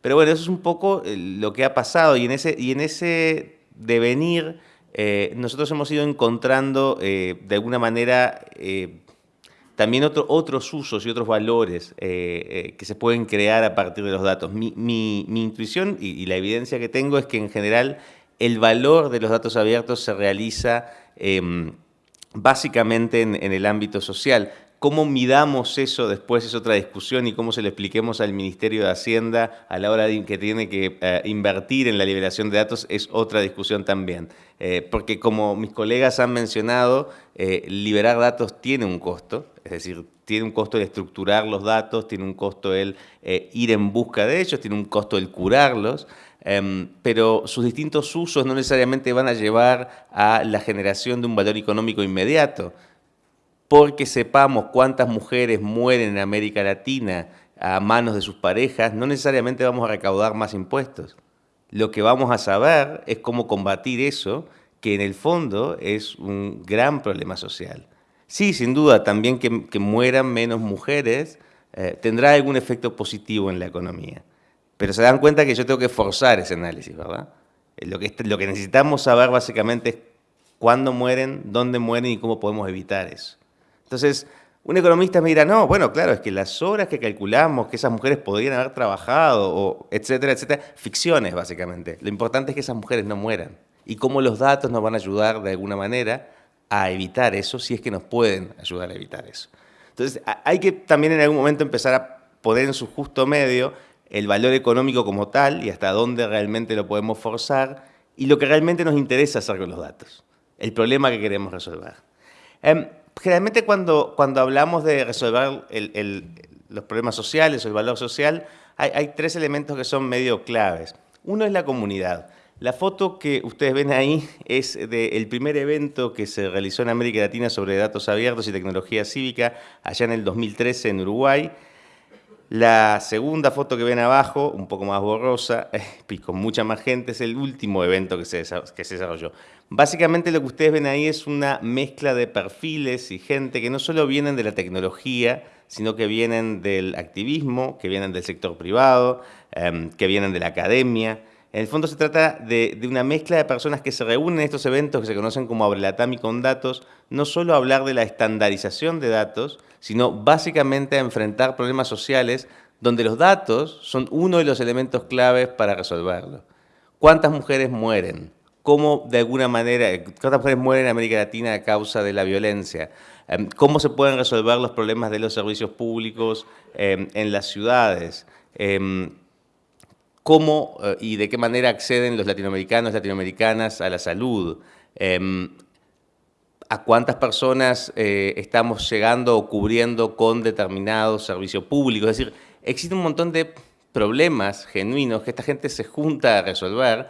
Pero bueno, eso es un poco lo que ha pasado y en ese, y en ese devenir nosotros hemos ido encontrando de alguna manera también otros usos y otros valores eh, eh, que se pueden crear a partir de los datos. Mi, intuición y, la evidencia que tengo es que en general el valor de los datos abiertos se realiza em, básicamente en, el ámbito social. Cómo midamos eso después es otra discusión y cómo se lo expliquemos al Ministerio de Hacienda a la hora de que tiene que eh, invertir en la liberación de datos es otra discusión también. Porque como mis colegas han mencionado, liberar datos tiene un costo, es decir, tiene un costo el estructurar los datos, tiene un costo el ir en busca de ellos, tiene un costo el curarlos, em, pero sus distintos usos no necesariamente van a llevar a la generación de un valor económico inmediato porque sepamos cuántas mujeres mueren en América Latina a manos de sus parejas, no necesariamente vamos a recaudar más impuestos. Lo que vamos a saber es cómo combatir eso, que en el fondo es un gran problema social. Sí, sin duda, también que, mueran menos mujeres eh, tendrá algún efecto positivo en la economía. Pero se dan cuenta que yo tengo que forzar ese análisis, ¿verdad? Eh, lo que, necesitamos saber básicamente es cuándo mueren, dónde mueren y cómo podemos evitar eso. Entonces, un economista me dirá, no, bueno, claro, es que las horas que calculamos que esas mujeres podrían haber trabajado, o etcétera, etcétera, ficciones básicamente. Lo importante es que esas mujeres no mueran. Y cómo los datos nos van a ayudar de alguna manera a evitar eso, si es que nos pueden ayudar a evitar eso. Entonces, hay que también en algún momento empezar a poner en su justo medio el valor económico como tal y hasta dónde realmente lo podemos forzar y lo que realmente nos interesa hacer con los datos, el problema que queremos resolver. Em, generalmente cuando, cuando hablamos de resolver los problemas sociales o el valor social, hay, tres elementos que son medio claves. Uno es la comunidad. La foto que ustedes ven ahí es del primer evento que se realizó en América Latina sobre datos abiertos y tecnología cívica allá en el 2013 en Uruguay. La segunda foto que ven abajo, un poco más borrosa y con mucha más gente, es el último evento que se, que se desarrolló. Básicamente lo que ustedes ven ahí es una mezcla de perfiles y gente que no solo vienen de la tecnología, sino que vienen del activismo, que vienen del sector privado, em, que vienen de la academia, en el fondo se trata de, una mezcla de personas que se reúnen en estos eventos que se conocen como Abrelatami con datos, no solo hablar de la estandarización de datos, sino básicamente a enfrentar problemas sociales donde los datos son uno de los elementos claves para resolverlo. ¿Cuántas mujeres mueren? ¿Cómo de alguna manera, cuántas mujeres mueren en América Latina a causa de la violencia? Em, ¿Cómo se pueden resolver los problemas de los servicios públicos em, en las ciudades? Cómo eh, y de qué manera acceden los latinoamericanos, latinoamericanas a la salud, em, a cuántas personas eh, estamos llegando o cubriendo con determinado servicio público. Es decir, existe un montón de problemas genuinos que esta gente se junta a resolver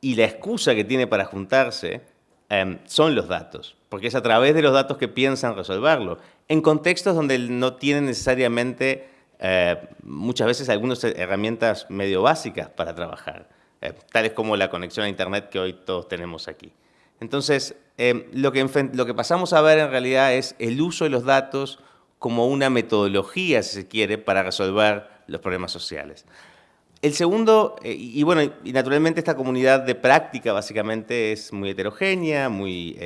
y la excusa que tiene para juntarse em, son los datos, porque es a través de los datos que piensan resolverlo, en contextos donde no tienen necesariamente eh, muchas veces algunas herramientas medio básicas para trabajar, eh, tales como la conexión a Internet que hoy todos tenemos aquí. Entonces, eh, lo, que, lo que pasamos a ver en realidad es el uso de los datos como una metodología, si se quiere, para resolver los problemas sociales. El segundo, y, bueno, y naturalmente esta comunidad de práctica básicamente es muy heterogénea muy,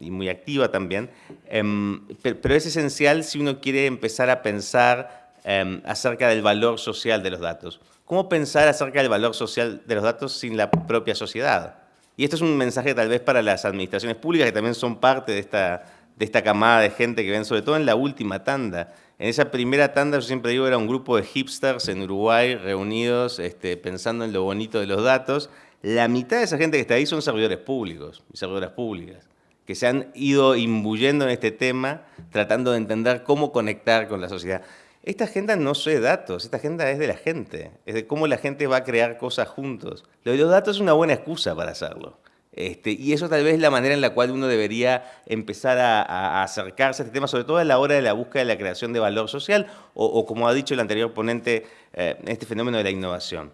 y muy activa también, em, pero es esencial si uno quiere empezar a pensar Em, acerca del valor social de los datos. ¿Cómo pensar acerca del valor social de los datos sin la propia sociedad? Y esto es un mensaje tal vez para las administraciones públicas que también son parte de esta, de esta camada de gente que ven, sobre todo en la última tanda. En esa primera tanda, yo siempre digo, era un grupo de hipsters en Uruguay reunidos este, pensando en lo bonito de los datos. La mitad de esa gente que está ahí son servidores públicos y servidoras públicas que se han ido imbuyendo en este tema, tratando de entender cómo conectar con la sociedad. Esta agenda no de datos, esta agenda es de la gente, es de cómo la gente va a crear cosas juntos. Lo de los datos es una buena excusa para hacerlo. Este, y eso tal vez es la manera en la cual uno debería empezar a, acercarse a este tema, sobre todo a la hora de la búsqueda de la creación de valor social, o, como ha dicho el anterior ponente, eh, este fenómeno de la innovación.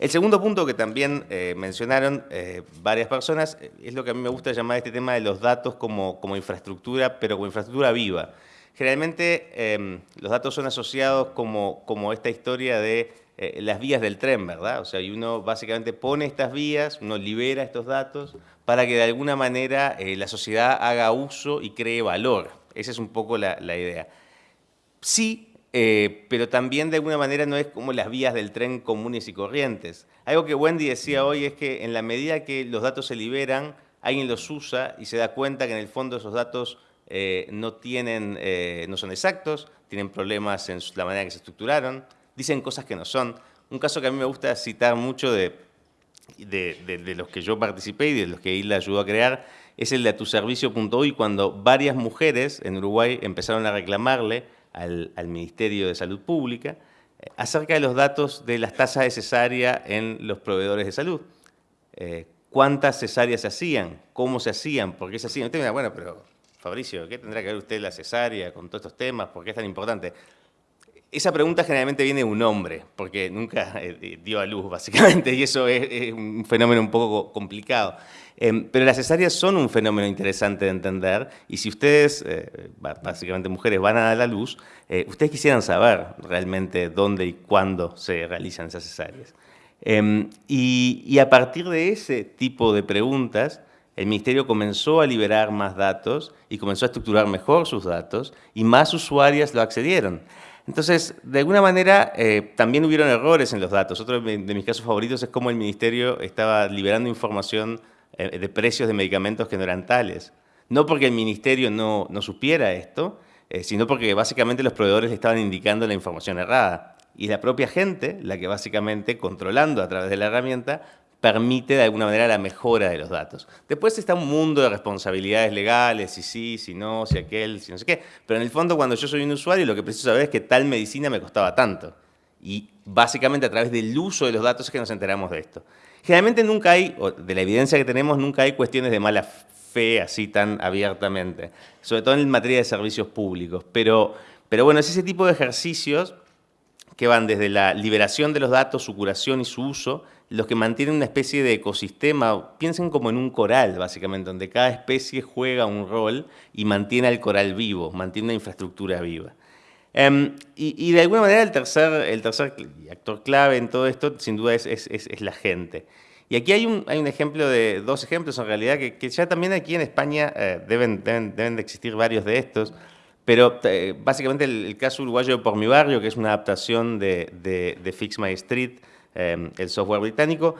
El segundo punto que también eh, mencionaron eh, varias personas es lo que a mí me gusta llamar este tema de los datos como, como infraestructura, pero como infraestructura viva. Generalmente em, los datos son asociados como, como esta historia de eh, las vías del tren, ¿verdad? O sea, y uno básicamente pone estas vías, uno libera estos datos para que de alguna manera eh, la sociedad haga uso y cree valor. Esa es un poco la, idea. Sí, eh, pero también de alguna manera no es como las vías del tren comunes y corrientes. Algo que Wendy decía hoy es que en la medida que los datos se liberan, alguien los usa y se da cuenta que en el fondo esos datos eh, no, tienen, eh, no son exactos, tienen problemas en la manera que se estructuraron, dicen cosas que no son. Un caso que a mí me gusta citar mucho de, los que yo participé y de los que Isla ayudó a crear, es el de atuservicio.uy, cuando varias mujeres en Uruguay empezaron a reclamarle al, Ministerio de Salud Pública eh, acerca de los datos de las tasas de cesárea en los proveedores de salud. ¿Cuántas cesáreas se hacían? ¿Cómo se hacían? ¿Por qué se hacían? Usted me bueno, pero Fabricio, ¿qué tendrá que ver usted la cesárea con todos estos temas? ¿Por qué es tan importante? Esa pregunta generalmente viene de un hombre, porque nunca eh, dio a luz, (laughs) básicamente, y eso es, un fenómeno un poco complicado. Em, pero las cesáreas son un fenómeno interesante de entender, y si ustedes, eh, básicamente mujeres, van a dar la luz, eh, ustedes quisieran saber realmente dónde y cuándo se realizan esas cesáreas. Em, y a partir de ese tipo de preguntas, el Ministerio comenzó a liberar más datos y comenzó a estructurar mejor sus datos y más usuarias lo accedieron. Entonces, de alguna manera, eh, también hubieron errores en los datos. Otro de mis casos favoritos es cómo el Ministerio estaba liberando información eh, de precios de medicamentos que no eran tales. No porque el Ministerio no, supiera esto, eh, sino porque básicamente los proveedores le estaban indicando la información errada. Y la propia gente, la que básicamente, controlando a través de la herramienta, permite de alguna manera la mejora de los datos. Después está un mundo de responsabilidades legales, si sí, si no, si aquel, si no sé qué. Pero en el fondo cuando yo soy un usuario lo que preciso saber es que tal medicina me costaba tanto. Y básicamente a través del uso de los datos es que nos enteramos de esto. Generalmente nunca hay, o de la evidencia que tenemos, nunca hay cuestiones de mala fe así tan abiertamente, sobre todo en materia de servicios públicos. Pero, pero bueno, es ese tipo de ejercicios que van desde la liberación de los datos, su curación y su uso, los que mantienen una especie de ecosistema, piensen como en un coral, básicamente, donde cada especie juega un rol y mantiene al coral vivo, mantiene una infraestructura viva. Em, y, de alguna manera el tercer, el tercer actor clave en todo esto, sin duda, es, es, es, la gente. Y aquí hay un, hay un, ejemplo de, dos ejemplos en realidad, que, que ya también aquí en España eh, deben, deben, deben, de existir varios de estos, pero eh, básicamente el, caso uruguayo de Por mi Barrio, que es una adaptación de, de, de Fix My Street, Em, el software británico,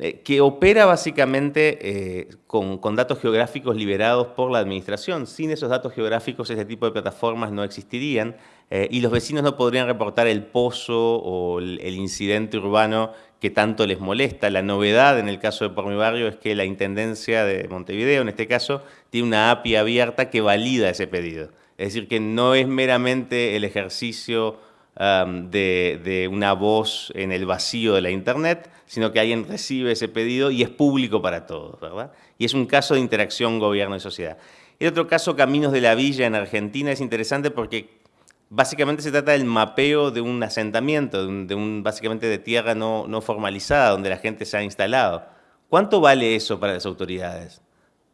eh, que opera básicamente eh, con, datos geográficos liberados por la administración. Sin esos datos geográficos, ese tipo de plataformas no existirían eh, y los vecinos no podrían reportar el pozo o el, incidente urbano que tanto les molesta. La novedad en el caso de Por mi Barrio es que la Intendencia de Montevideo, en este caso, tiene una API abierta que valida ese pedido. Es decir, que no es meramente el ejercicio de, una voz en el vacío de la Internet, sino que alguien recibe ese pedido y es público para todos, ¿verdad? Y es un caso de interacción gobierno y sociedad. El otro caso, Caminos de la Villa en Argentina, es interesante porque básicamente se trata del mapeo de un asentamiento, de un, básicamente de tierra no, formalizada, donde la gente se ha instalado. ¿Cuánto vale eso para las autoridades?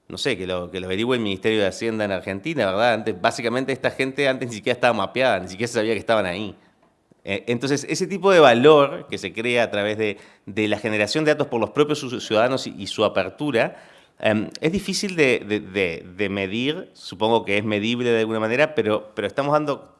no sé, que lo, que lo averigüe el Ministerio de Hacienda en Argentina, ¿verdad? Antes, básicamente esta gente antes ni siquiera estaba mapeada, ni siquiera sabía que estaban ahí. Eh, entonces, ese tipo de valor que se crea a través de, la generación de datos por los propios ciudadanos y, su apertura, em, es difícil de, medir, supongo que es medible de alguna manera, pero, pero estamos dando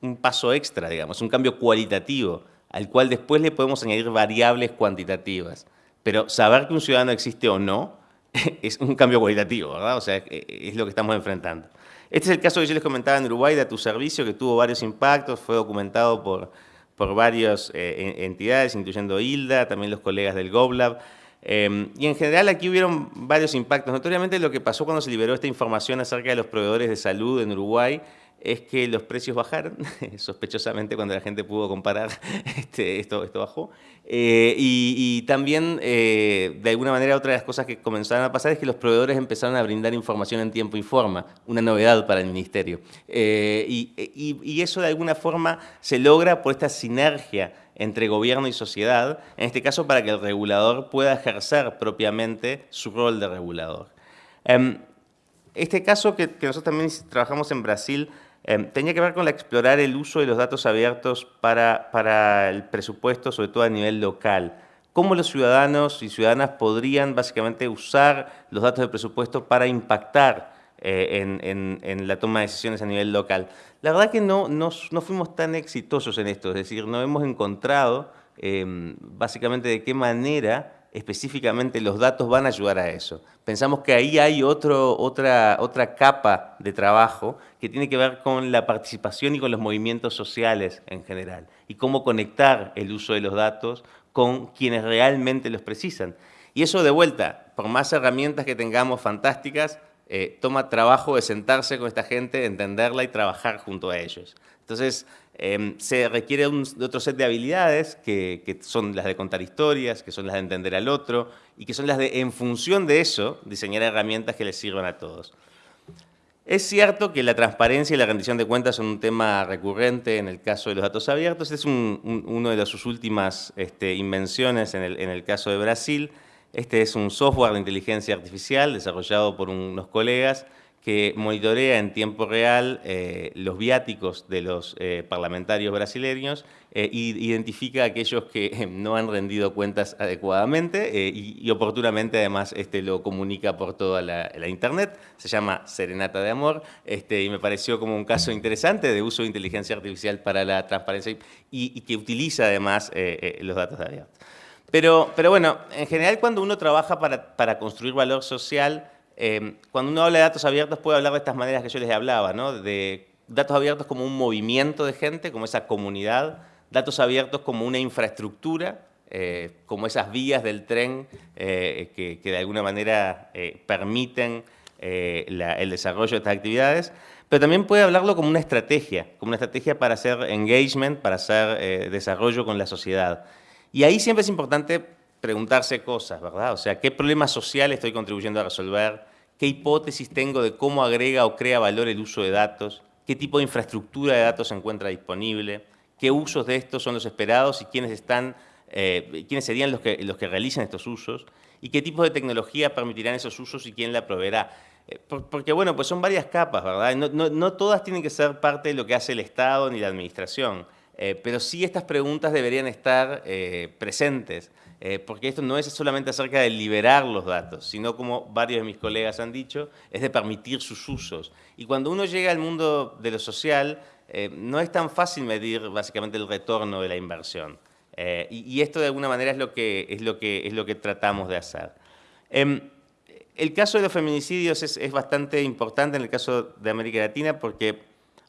un paso extra, digamos, un cambio cualitativo, al cual después le podemos añadir variables cuantitativas. Pero saber que un ciudadano existe o no (laughs) es un cambio cualitativo, ¿verdad? O sea, es lo que estamos enfrentando. Este es el caso que yo les comentaba en Uruguay de tu servicio, que tuvo varios impactos, fue documentado por, por varias eh, entidades, incluyendo Hilda, también los colegas del GovLab. Eh, y en general aquí hubieron varios impactos. Notoriamente lo que pasó cuando se liberó esta información acerca de los proveedores de salud en Uruguay es que los precios bajaron, (laughs) sospechosamente cuando la gente pudo comparar, (laughs) este, esto, esto bajó. Eh, y, también, eh, de alguna manera, otra de las cosas que comenzaron a pasar es que los proveedores empezaron a brindar información en tiempo y forma, una novedad para el Ministerio. Eh, y, y, eso, de alguna forma, se logra por esta sinergia entre gobierno y sociedad, en este caso para que el regulador pueda ejercer propiamente su rol de regulador. Em, este caso que, que nosotros también trabajamos en Brasil, Em, tenía que ver con explorar el uso de los datos abiertos para, para el presupuesto, sobre todo a nivel local. ¿Cómo los ciudadanos y ciudadanas podrían básicamente usar los datos de presupuesto para impactar eh, en, en, la toma de decisiones a nivel local? La verdad que no, no, no fuimos tan exitosos en esto, es decir, no hemos encontrado em, básicamente de qué manera específicamente los datos van a ayudar a eso. Pensamos que ahí hay otro, otra, otra capa de trabajo que tiene que ver con la participación y con los movimientos sociales en general y cómo conectar el uso de los datos con quienes realmente los precisan. Y eso de vuelta, por más herramientas que tengamos fantásticas, eh, toma trabajo de sentarse con esta gente, entenderla y trabajar junto a ellos. Entonces, Em, se requiere un, otro set de habilidades que, son las de contar historias, que son las de entender al otro y que son las de, en función de eso, diseñar herramientas que les sirvan a todos. Es cierto que la transparencia y la rendición de cuentas son un tema recurrente en el caso de los datos abiertos. Es una de sus últimas este, invenciones en el caso de Brasil. Este es un software de inteligencia artificial desarrollado por unos colegas que monitorea en tiempo real eh, los viáticos de los eh, parlamentarios brasileños e identifica a aquellos que no han rendido cuentas adecuadamente y, oportunamente además este, lo comunica por toda la, internet. Se llama Serenata de Amor este, y me pareció como un caso interesante de uso de inteligencia artificial para la transparencia y, que utiliza además los datos de abiertos. Pero, pero bueno, en general cuando uno trabaja para, para construir valor social, Em, cuando uno habla de datos abiertos puede hablar de estas maneras que yo les hablaba, ¿no? de datos abiertos como un movimiento de gente, como esa comunidad, datos abiertos como una infraestructura, eh, como esas vías del tren eh, que, de alguna manera eh, permiten el desarrollo de estas actividades, pero también puede hablarlo como una estrategia, como una estrategia para hacer engagement, para hacer eh, desarrollo con la sociedad. Y ahí siempre es importante preguntarse cosas, ¿verdad? O sea, ¿qué problema social estoy contribuyendo a resolver? ¿Qué hipótesis tengo de cómo agrega o crea valor el uso de datos? ¿Qué tipo de infraestructura de datos se encuentra disponible? ¿Qué usos de estos son los esperados y quiénes, están, eh, quiénes serían los que, los que realizan estos usos? ¿Y qué tipo de tecnología permitirán esos usos y quién la proveerá? Eh, porque, bueno, pues son varias capas, ¿verdad? No, todas tienen que ser parte de lo que hace el Estado ni la Administración, eh, pero sí estas preguntas deberían estar eh, presentes, porque esto no es solamente acerca de liberar los datos, sino como varios de mis colegas han dicho, es de permitir sus usos. Y cuando uno llega al mundo de lo social, no es tan fácil medir básicamente el retorno de la inversión. Y, esto de alguna manera es lo que, es lo que, es lo que tratamos de hacer. Em, el caso de los feminicidios es, bastante importante en el caso de América Latina porque,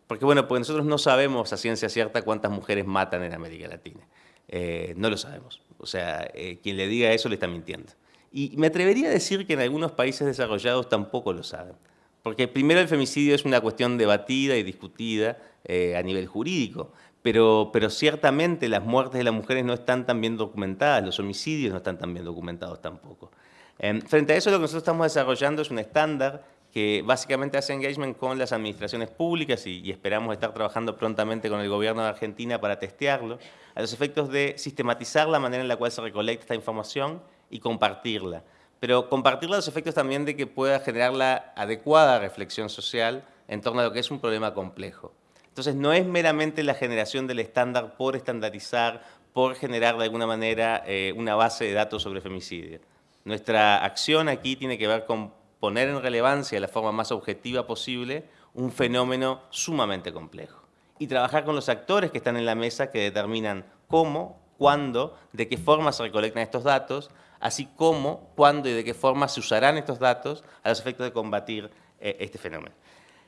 porque, bueno, porque nosotros no sabemos a ciencia cierta cuántas mujeres matan en América Latina. Eh, no lo sabemos. O sea, eh, quien le diga eso le está mintiendo. Y me atrevería a decir que en algunos países desarrollados tampoco lo saben. Porque primero el femicidio es una cuestión debatida y discutida eh, a nivel jurídico, pero, pero ciertamente las muertes de las mujeres no están tan bien documentadas, los homicidios no están tan bien documentados tampoco. Em, frente a eso, lo que nosotros estamos desarrollando es un estándar que básicamente hace engagement con las administraciones públicas y, esperamos estar trabajando prontamente con el gobierno de Argentina para testearlo, a los efectos de sistematizar la manera en la cual se recolecta esta información y compartirla. Pero compartirla a los efectos también de que pueda generar la adecuada reflexión social en torno a lo que es un problema complejo. Entonces, no es meramente la generación del estándar por estandarizar, por generar de alguna manera eh, una base de datos sobre femicidio. Nuestra acción aquí tiene que ver con poner en relevancia de la forma más objetiva posible un fenómeno sumamente complejo y trabajar con los actores que están en la mesa que determinan cómo, cuándo, de qué forma se recolectan estos datos, así como cuándo y de qué forma se usarán estos datos a los efectos de combatir eh, este fenómeno.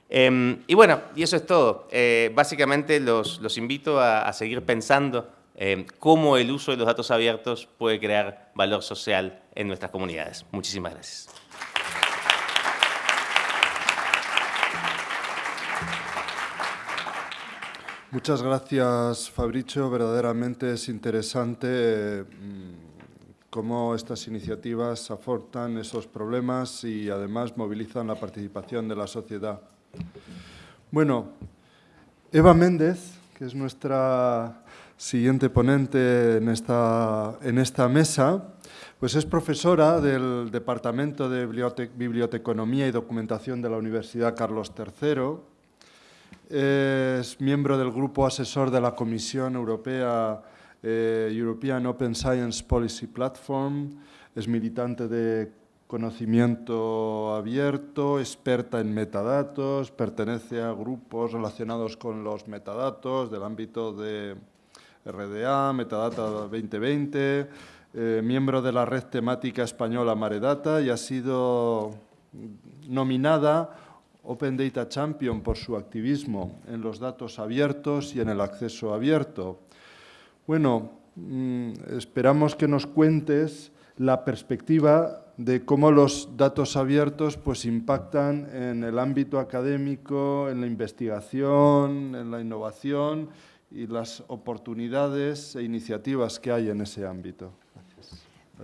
Em, y bueno, y eso es todo. Eh, básicamente los, invito a seguir pensando eh, cómo el uso de los datos abiertos puede crear valor social en nuestras comunidades. Muchísimas gracias. Muchas gracias, Fabricio. Verdaderamente es interesante mm, cómo estas iniciativas aportan esos problemas y además movilizan la participación de la sociedad. Bueno, Eva Méndez, que es nuestra siguiente ponente en esta, en esta mesa, pues es profesora del Departamento de Biblioteconomía y Documentación de la Universidad Carlos III, es miembro del grupo asesor de la Comisión Europea eh, European Open Science Policy Platform, es militante de conocimiento abierto, experta en metadatos, pertenece a grupos relacionados con los metadatos del ámbito de RDA, Metadata 2020, eh, miembro de la red temática española Maredata y ha sido nominada Open Data Champion por su activismo en los datos abiertos y en el acceso abierto. Bueno, mm, esperamos que nos cuentes la perspectiva de cómo los datos abiertos pues, impactan en el ámbito académico, en la investigación, en la innovación y las oportunidades e iniciativas que hay en ese ámbito.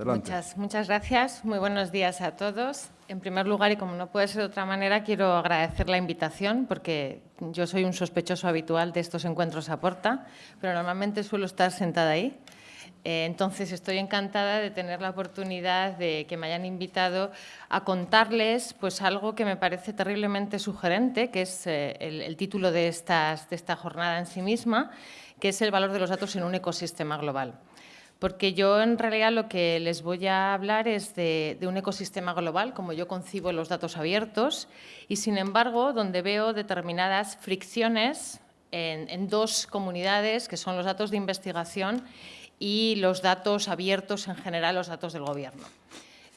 Muchas, muchas gracias. Muy buenos días a todos. En primer lugar, y como no puede ser de otra manera, quiero agradecer la invitación porque yo soy un sospechoso habitual de estos encuentros a Porta, pero normalmente suelo estar sentada ahí. Eh, entonces, estoy encantada de tener la oportunidad de que me hayan invitado a contarles pues, algo que me parece terriblemente sugerente, que es eh, el, título de, estas, de esta jornada en sí misma, que es el valor de los datos en un ecosistema global. Porque yo en realidad lo que les voy a hablar es de, un ecosistema global, como yo concibo los datos abiertos, y sin embargo donde veo determinadas fricciones en, dos comunidades, que son los datos de investigación y los datos abiertos en general, los datos del Gobierno.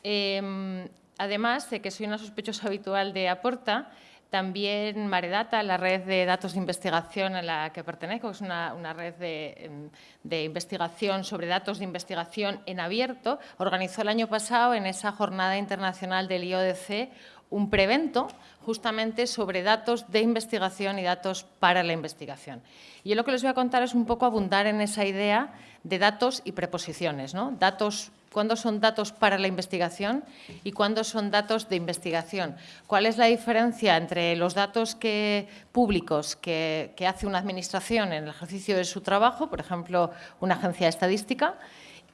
Em, además de que soy una sospechosa habitual de Aporta, también Maredata, la red de datos de investigación a la que pertenezco, es una, red em, de, investigación sobre datos de investigación en abierto, organizó el año pasado en esa jornada internacional del IODC un prevento justamente sobre datos de investigación y datos para la investigación. Y yo lo que les voy a contar es un poco abundar en esa idea de datos y preposiciones, ¿no? Datos cuándo son datos para la investigación y cuándo son datos de investigación. ¿Cuál es la diferencia entre los datos que, públicos que, que hace una administración en el ejercicio de su trabajo, por ejemplo, una agencia estadística,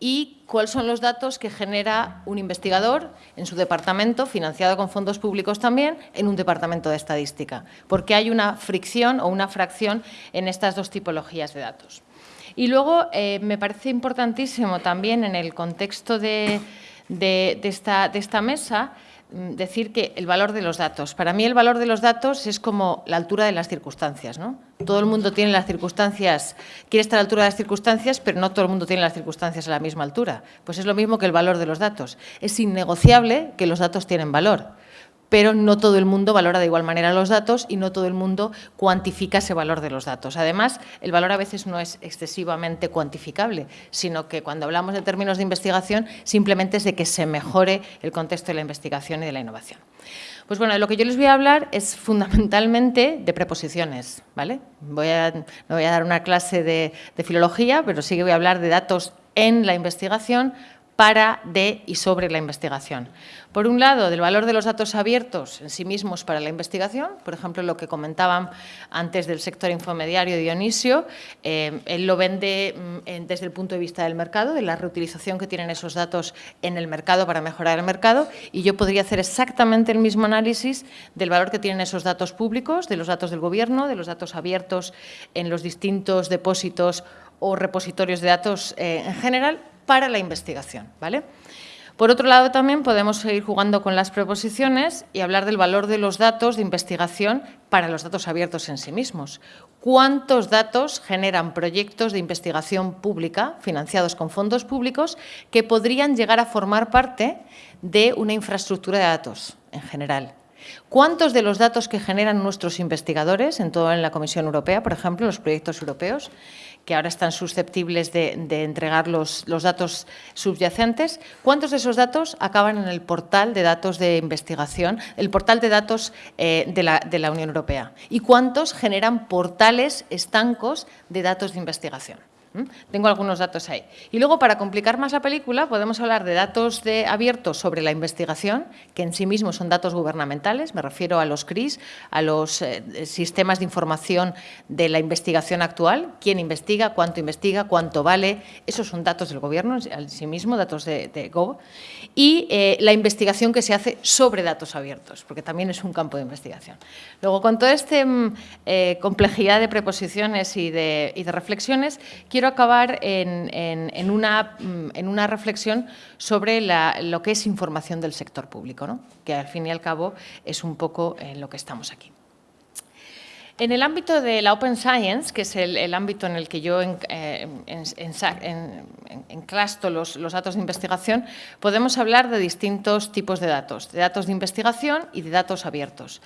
y cuáles son los datos que genera un investigador en su departamento, financiado con fondos públicos también, en un departamento de estadística, porque hay una fricción o una fracción en estas dos tipologías de datos. Y luego eh, me parece importantísimo también en el contexto de, esta, de esta mesa mm, decir que el valor de los datos. Para mí el valor de los datos es como la altura de las circunstancias. ¿no? Todo el mundo tiene las circunstancias, quiere estar a la altura de las circunstancias, pero no todo el mundo tiene las circunstancias a la misma altura. Pues es lo mismo que el valor de los datos. Es innegociable que los datos tienen valor pero no todo el mundo valora de igual manera los datos y no todo el mundo cuantifica ese valor de los datos. Además, el valor a veces no es excesivamente cuantificable, sino que cuando hablamos de términos de investigación simplemente es de que se mejore el contexto de la investigación y de la innovación. Pues bueno, lo que yo les voy a hablar es fundamentalmente de preposiciones, ¿vale? Voy a, no voy a dar una clase de, de filología, pero sí que voy a hablar de datos en la investigación para, de y sobre la investigación. Por un lado, del valor de los datos abiertos en sí mismos para la investigación, por ejemplo, lo que comentaban antes del sector infomediario Dionisio, eh, él lo vende mm, desde el punto de vista del mercado, de la reutilización que tienen esos datos en el mercado para mejorar el mercado, y yo podría hacer exactamente el mismo análisis del valor que tienen esos datos públicos, de los datos del gobierno, de los datos abiertos en los distintos depósitos o repositorios de datos eh, en general para la investigación. ¿vale? Por otro lado, también podemos seguir jugando con las preposiciones y hablar del valor de los datos de investigación para los datos abiertos en sí mismos. ¿Cuántos datos generan proyectos de investigación pública financiados con fondos públicos que podrían llegar a formar parte de una infraestructura de datos en general? ¿Cuántos de los datos que generan nuestros investigadores, en todo en la Comisión Europea, por ejemplo, los proyectos europeos, que ahora están susceptibles de, entregar los, datos subyacentes, ¿cuántos de esos datos acaban en el portal de datos de investigación, el portal de datos eh, de, la, de la Unión Europea? ¿Y cuántos generan portales estancos de datos de investigación? Tengo algunos datos ahí. Y luego, para complicar más la película, podemos hablar de datos de abiertos sobre la investigación, que en sí mismos son datos gubernamentales, me refiero a los CRIS, a los eh, sistemas de información de la investigación actual, quién investiga, cuánto investiga, cuánto vale, esos son datos del gobierno en sí mismo, datos de, de Gov, y eh, la investigación que se hace sobre datos abiertos, porque también es un campo de investigación. Luego, con toda esta mm, eh, complejidad de preposiciones y de, y de reflexiones, quiero acabar en, una, mm, en una, reflexión sobre lo que es información del sector público, ¿no? que al fin y al cabo es un poco en lo que estamos aquí. En el ámbito de la Open Science, que es el, ámbito en el que yo en, eh, enclasto los, datos de investigación, podemos hablar de distintos tipos de datos, de datos de investigación y de datos abiertos.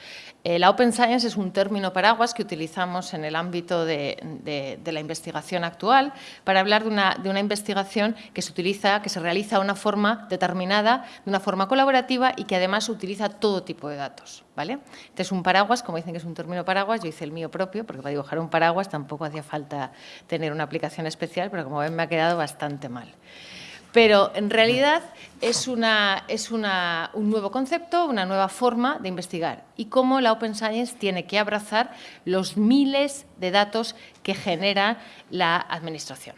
Eh, la Open Science es un término paraguas que utilizamos en el ámbito de, la investigación actual para hablar de una, investigación que se utiliza, que se realiza de una forma determinada, de una forma colaborativa y que además utiliza todo tipo de datos. ¿vale? Este es un paraguas, como dicen que es un término paraguas, yo hice el mío propio, porque para dibujar un paraguas tampoco hacía falta tener una aplicación especial, pero como ven me ha quedado bastante mal pero en realidad es, una, es una, un nuevo concepto, una nueva forma de investigar y cómo la Open Science tiene que abrazar los miles de datos que genera la administración.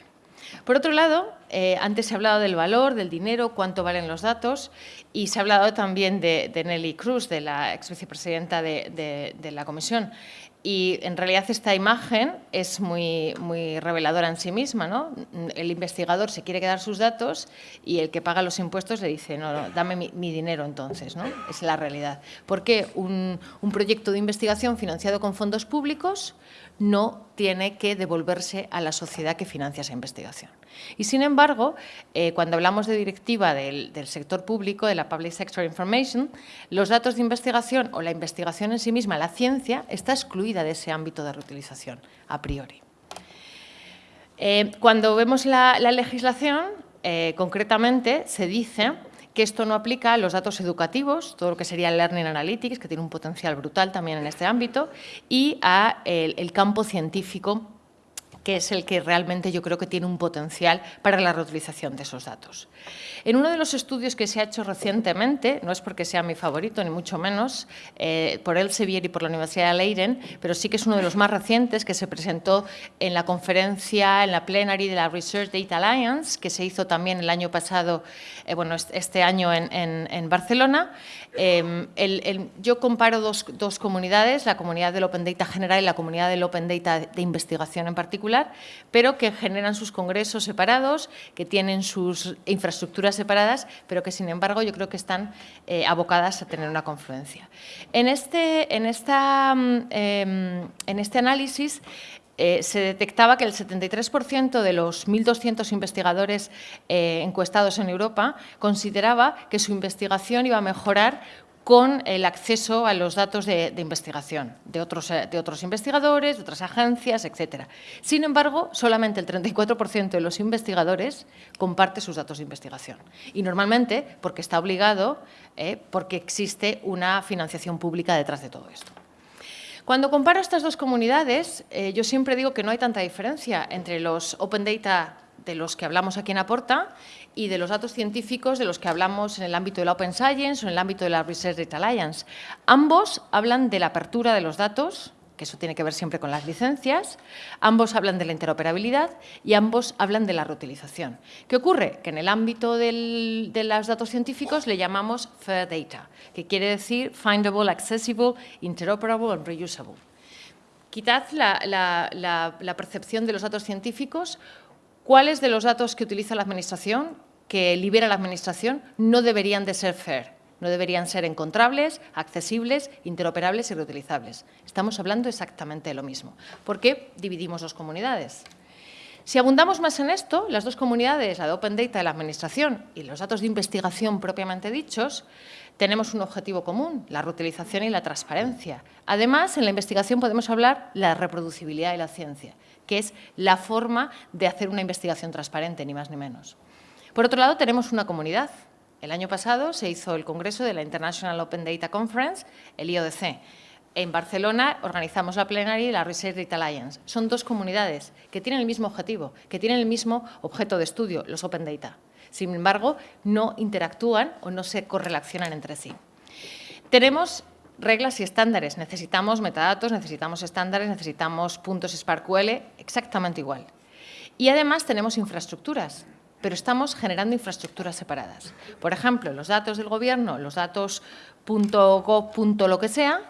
Por otro lado, eh, antes se ha hablado del valor, del dinero, cuánto valen los datos y se ha hablado también de, Nelly Cruz, de la ex vicepresidenta de, de la Comisión. Y en realidad esta imagen es muy, muy reveladora en sí misma. ¿no? El investigador se quiere quedar sus datos y el que paga los impuestos le dice, no, dame mi, dinero entonces. ¿no? Es la realidad. ¿Por qué un, un proyecto de investigación financiado con fondos públicos no tiene que devolverse a la sociedad que financia esa investigación. Y sin embargo, eh, cuando hablamos de directiva del, sector público, de la Public Sector Information, los datos de investigación o la investigación en sí misma, la ciencia, está excluida de ese ámbito de reutilización a priori. Eh, cuando vemos la, legislación, eh, concretamente se dice que esto no aplica a los datos educativos, todo lo que sería Learning Analytics, que tiene un potencial brutal también en este ámbito, y a el campo científico es el que realmente yo creo que tiene un potencial para la reutilización de esos datos. En uno de los estudios que se ha hecho recientemente, no es porque sea mi favorito, ni mucho menos, eh, por Elsevier y por la Universidad de Leiden, pero sí que es uno de los más recientes que se presentó en la conferencia, en la plenary de la Research Data Alliance, que se hizo también el año pasado, eh, bueno, este año en, Barcelona. Em, yo comparo dos, dos comunidades, la comunidad del Open Data general y la comunidad del Open Data de investigación en particular, pero que generan sus congresos separados, que tienen sus infraestructuras separadas, pero que sin embargo yo creo que están eh, abocadas a tener una confluencia. En este, en esta, mm, em, en este análisis eh, se detectaba que el 73% de los 1.200 investigadores eh, encuestados en Europa consideraba que su investigación iba a mejorar con el acceso a los datos de, investigación de otros, eh, de otros, investigadores, de otras agencias, etc. Sin embargo, solamente el 34% de los investigadores comparte sus datos de investigación. Y normalmente porque está obligado, eh, porque existe una financiación pública detrás de todo esto. Cuando comparo estas dos comunidades, eh, yo siempre digo que no hay tanta diferencia entre los Open Data de los que hablamos aquí en Aporta y de los datos científicos de los que hablamos en el ámbito de la Open Science o en el ámbito de la Research Data Alliance. Ambos hablan de la apertura de los datos, que eso tiene que ver siempre con las licencias, ambos hablan de la interoperabilidad y ambos hablan de la reutilización. ¿Qué ocurre? Que en el ámbito de los datos científicos le llamamos Fair Data, que quiere decir Findable, Accessible, Interoperable and Reusable. Quitad la, la percepción de los datos científicos ¿Cuáles de los datos que utiliza la Administración, que libera la Administración, no deberían de ser FAIR? No deberían ser encontrables, accesibles, interoperables y reutilizables. Estamos hablando exactamente de lo mismo. ¿Por qué dividimos dos comunidades? Si abundamos más en esto, las dos comunidades, la de Open Data de la Administración y los datos de investigación propiamente dichos, tenemos un objetivo común, la reutilización y la transparencia. Además, en la investigación podemos hablar de la reproducibilidad de la ciencia que es la forma de hacer una investigación transparente, ni más ni menos. Por otro lado, tenemos una comunidad. El año pasado se hizo el congreso de la International Open Data Conference, el IODC. En Barcelona organizamos la plenaria y la Research Data Alliance. Son dos comunidades que tienen el mismo objetivo, que tienen el mismo objeto de estudio, los Open Data. Sin embargo, no interactúan o no se correlacionan entre sí. Tenemos reglas y estándares. Necesitamos metadatos, necesitamos estándares, necesitamos puntos SparkQL, exactamente igual. Y además tenemos infraestructuras, pero estamos generando infraestructuras separadas. Por ejemplo, los datos del gobierno, los datos .gov. lo que sea,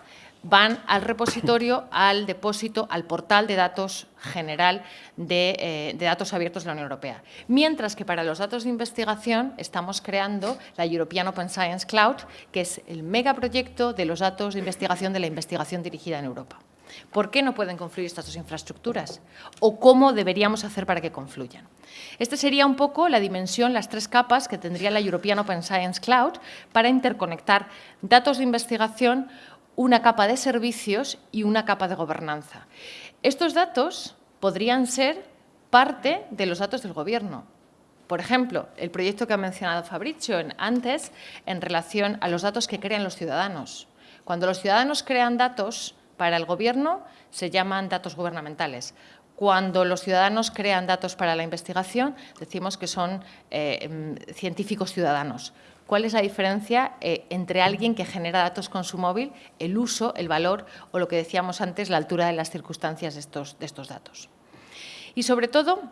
van al repositorio, (laughs) al depósito, al portal de datos general eh, de, datos abiertos de la Unión Europea. Mientras que para los datos de investigación estamos creando la European Open Science Cloud, que es el megaproyecto de los datos de investigación de la investigación dirigida en Europa. ¿Por qué no pueden confluir estas dos infraestructuras? ¿O cómo deberíamos hacer para que confluyan? Esta sería un poco la dimensión, las tres capas que tendría la European Open Science Cloud para interconectar datos de investigación una capa de servicios y una capa de gobernanza. Estos datos podrían ser parte de los datos del Gobierno. Por ejemplo, el proyecto que ha mencionado Fabricio antes en relación a los datos que crean los ciudadanos. Cuando los ciudadanos crean datos para el Gobierno, se llaman datos gubernamentales. Cuando los ciudadanos crean datos para la investigación, decimos que son eh, em, científicos ciudadanos. ¿Cuál es la diferencia eh, entre alguien que genera datos con su móvil, el uso, el valor o lo que decíamos antes, la altura de las circunstancias de estos, de estos datos? Y sobre todo,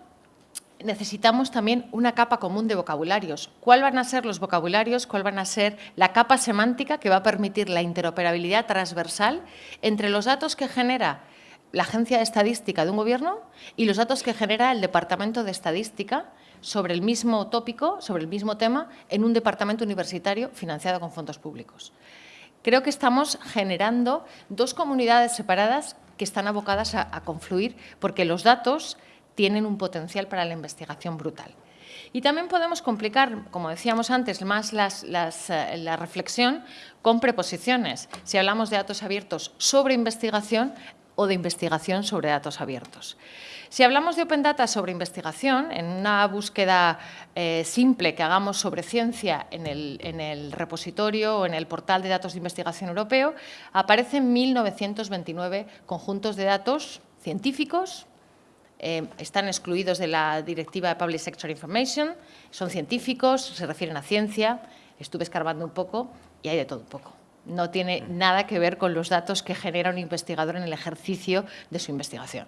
necesitamos también una capa común de vocabularios. ¿Cuál van a ser los vocabularios? ¿Cuál van a ser la capa semántica que va a permitir la interoperabilidad transversal entre los datos que genera la agencia de estadística de un gobierno y los datos que genera el departamento de estadística sobre el mismo tópico, sobre el mismo tema, en un departamento universitario financiado con fondos públicos. Creo que estamos generando dos comunidades separadas que están abocadas a, confluir porque los datos tienen un potencial para la investigación brutal. Y también podemos complicar, como decíamos antes, más eh, la reflexión con preposiciones. Si hablamos de datos abiertos sobre investigación, o de investigación sobre datos abiertos. Si hablamos de Open Data sobre investigación, en una búsqueda eh, simple que hagamos sobre ciencia en el, repositorio o en el portal de datos de investigación europeo, aparecen 1.929 conjuntos de datos científicos, eh, están excluidos de la Directiva de Public Sector Information, son científicos, se refieren a ciencia, estuve escarbando un poco y hay de todo un poco. No tiene nada que ver con los datos que genera un investigador en el ejercicio de su investigación.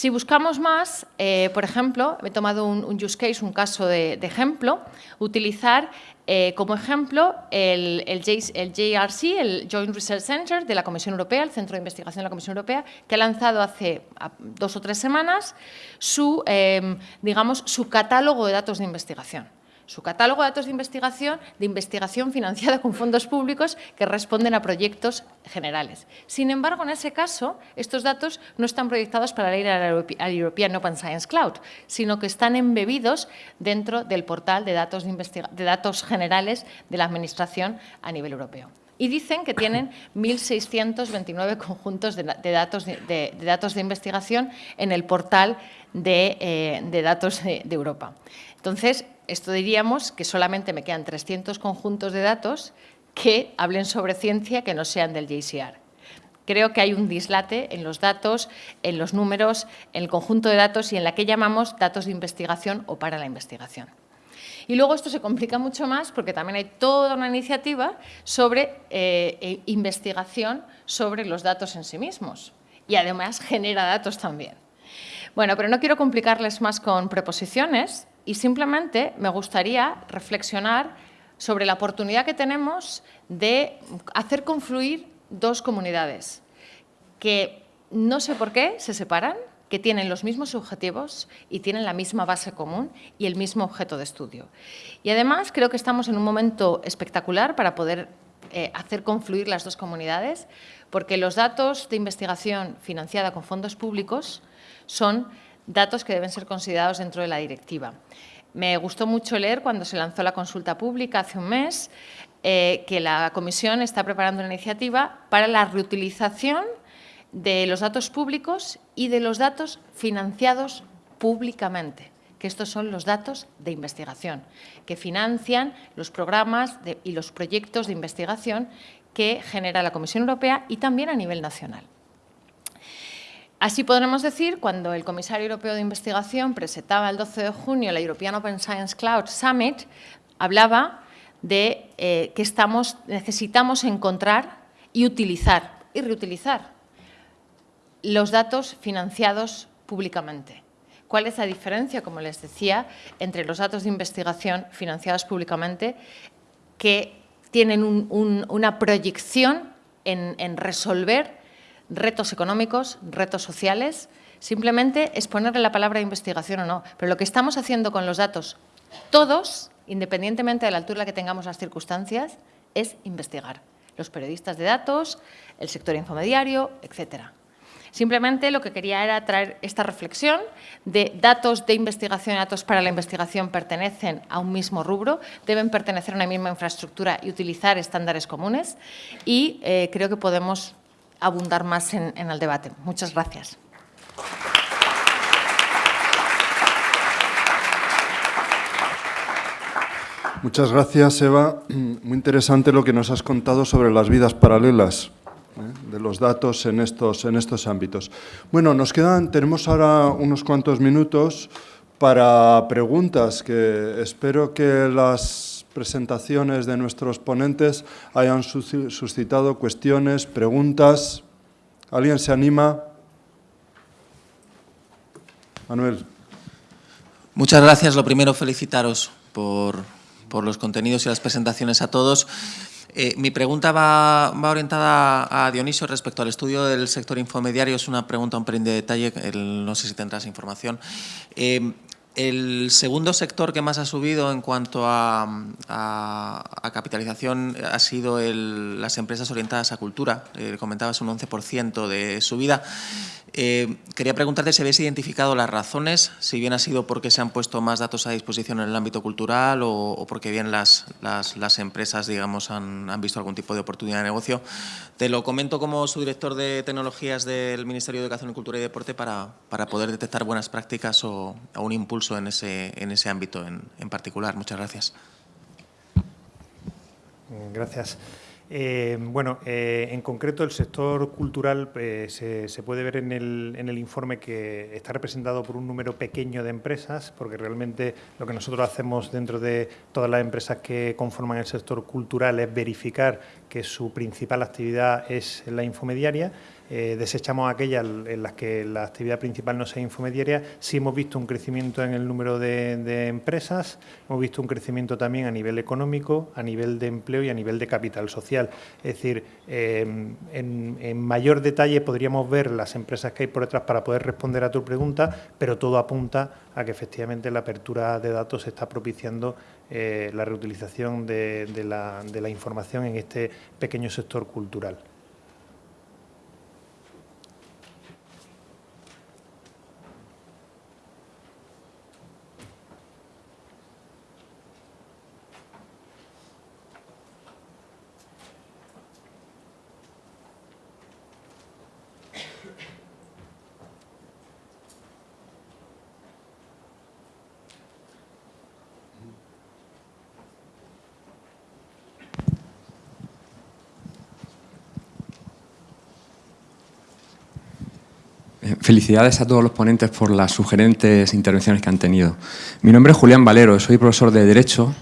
Si buscamos más, eh, por ejemplo, he tomado un, use case, un caso de, ejemplo, utilizar eh, como ejemplo el, JRC, el Joint Research Center de la Comisión Europea, el Centro de Investigación de la Comisión Europea, que ha lanzado hace dos o tres semanas su, eh, digamos, su catálogo de datos de investigación su catálogo de datos de investigación, de investigación financiada con fondos públicos que responden a proyectos generales. Sin embargo, en ese caso, estos datos no están proyectados para ir al European Open Science Cloud, sino que están embebidos dentro del portal de datos, de, datos generales de la Administración a nivel europeo y dicen que tienen (coughs) 1.629 conjuntos de, datos de, datos de investigación en el portal de, eh, datos de, Europa. Entonces, esto diríamos que solamente me quedan 300 conjuntos de datos que hablen sobre ciencia que no sean del JCR. Creo que hay un dislate en los datos, en los números, en el conjunto de datos y en la que llamamos datos de investigación o para la investigación. Y luego esto se complica mucho más porque también hay toda una iniciativa sobre eh, e investigación sobre los datos en sí mismos y además genera datos también. Bueno, pero no quiero complicarles más con preposiciones, y simplemente me gustaría reflexionar sobre la oportunidad que tenemos de hacer confluir dos comunidades que no sé por qué se separan, que tienen los mismos objetivos y tienen la misma base común y el mismo objeto de estudio. Y además creo que estamos en un momento espectacular para poder eh, hacer confluir las dos comunidades, porque los datos de investigación financiada con fondos públicos son datos que deben ser considerados dentro de la directiva. Me gustó mucho leer cuando se lanzó la consulta pública hace un mes eh, que la Comisión está preparando una iniciativa para la reutilización de los datos públicos y de los datos financiados públicamente, que estos son los datos de investigación, que financian los programas y los proyectos de investigación que genera la Comisión Europea y también a nivel nacional. Así podremos decir, cuando el comisario europeo de investigación presentaba el 12 de junio la European Open Science Cloud Summit, hablaba de eh, que necesitamos encontrar y utilizar y reutilizar los datos financiados públicamente. ¿Cuál es la diferencia, como les decía, entre los datos de investigación financiados públicamente que tienen una proyección en resolver retos económicos, retos sociales, simplemente es ponerle la palabra investigación o no. Pero lo que estamos haciendo con los datos, todos, independientemente de la altura que tengamos las circunstancias, es investigar. Los periodistas de datos, el sector infomediario, etcétera. Simplemente lo que quería era traer esta reflexión de datos de investigación y datos para la investigación pertenecen a un mismo rubro, deben pertenecer a una misma infraestructura y utilizar estándares comunes y eh, creo que podemos abundar más en, el debate. Muchas gracias. Muchas gracias, Eva. Muy interesante lo que nos has contado sobre las vidas paralelas ¿eh? de los datos en estos, en estos ámbitos. Bueno, nos quedan, tenemos ahora unos cuantos minutos para preguntas que espero que las presentaciones de nuestros ponentes hayan suscitado cuestiones, preguntas. ¿Alguien se anima? Manuel. Muchas gracias. Lo primero, felicitaros por, los contenidos y las presentaciones a todos. Eh, mi pregunta va, orientada a Dionisio respecto al estudio del sector infomediario. Es una pregunta un pelín de detalle, no sé si tendrás información. Eh, El segundo sector que más ha subido en cuanto a, capitalización ha sido las empresas orientadas a cultura. Eh, comentabas un 11% de subida. Eh, quería preguntarte si habéis identificado las razones, si bien ha sido porque se han puesto más datos a disposición en el ámbito cultural o, porque bien las, las, empresas digamos, han, han, visto algún tipo de oportunidad de negocio. Te lo comento como subdirector de tecnologías del Ministerio de Educación, Cultura y Deporte para, para poder detectar buenas prácticas o, un impulso en ese, en ese ámbito en, en particular. Muchas gracias. Gracias. Eh, bueno, eh, en concreto el sector cultural eh, se, puede ver en el, en el, informe que está representado por un número pequeño de empresas, porque realmente lo que nosotros hacemos dentro de todas las empresas que conforman el sector cultural es verificar que su principal actividad es la infomediaria eh, desechamos aquellas en las que la actividad principal no sea infomediaria, sí hemos visto un crecimiento en el número de, empresas, hemos visto un crecimiento también a nivel económico, a nivel de empleo y a nivel de capital social. Es decir, em, en, mayor detalle podríamos ver las empresas que hay por detrás para poder responder a tu pregunta, pero todo apunta a que efectivamente la apertura de datos está propiciando eh, la reutilización de la información en este pequeño sector cultural. Felicidades a todos los ponentes por las sugerentes intervenciones que han tenido. Mi nombre es Julián Valero, soy profesor de Derecho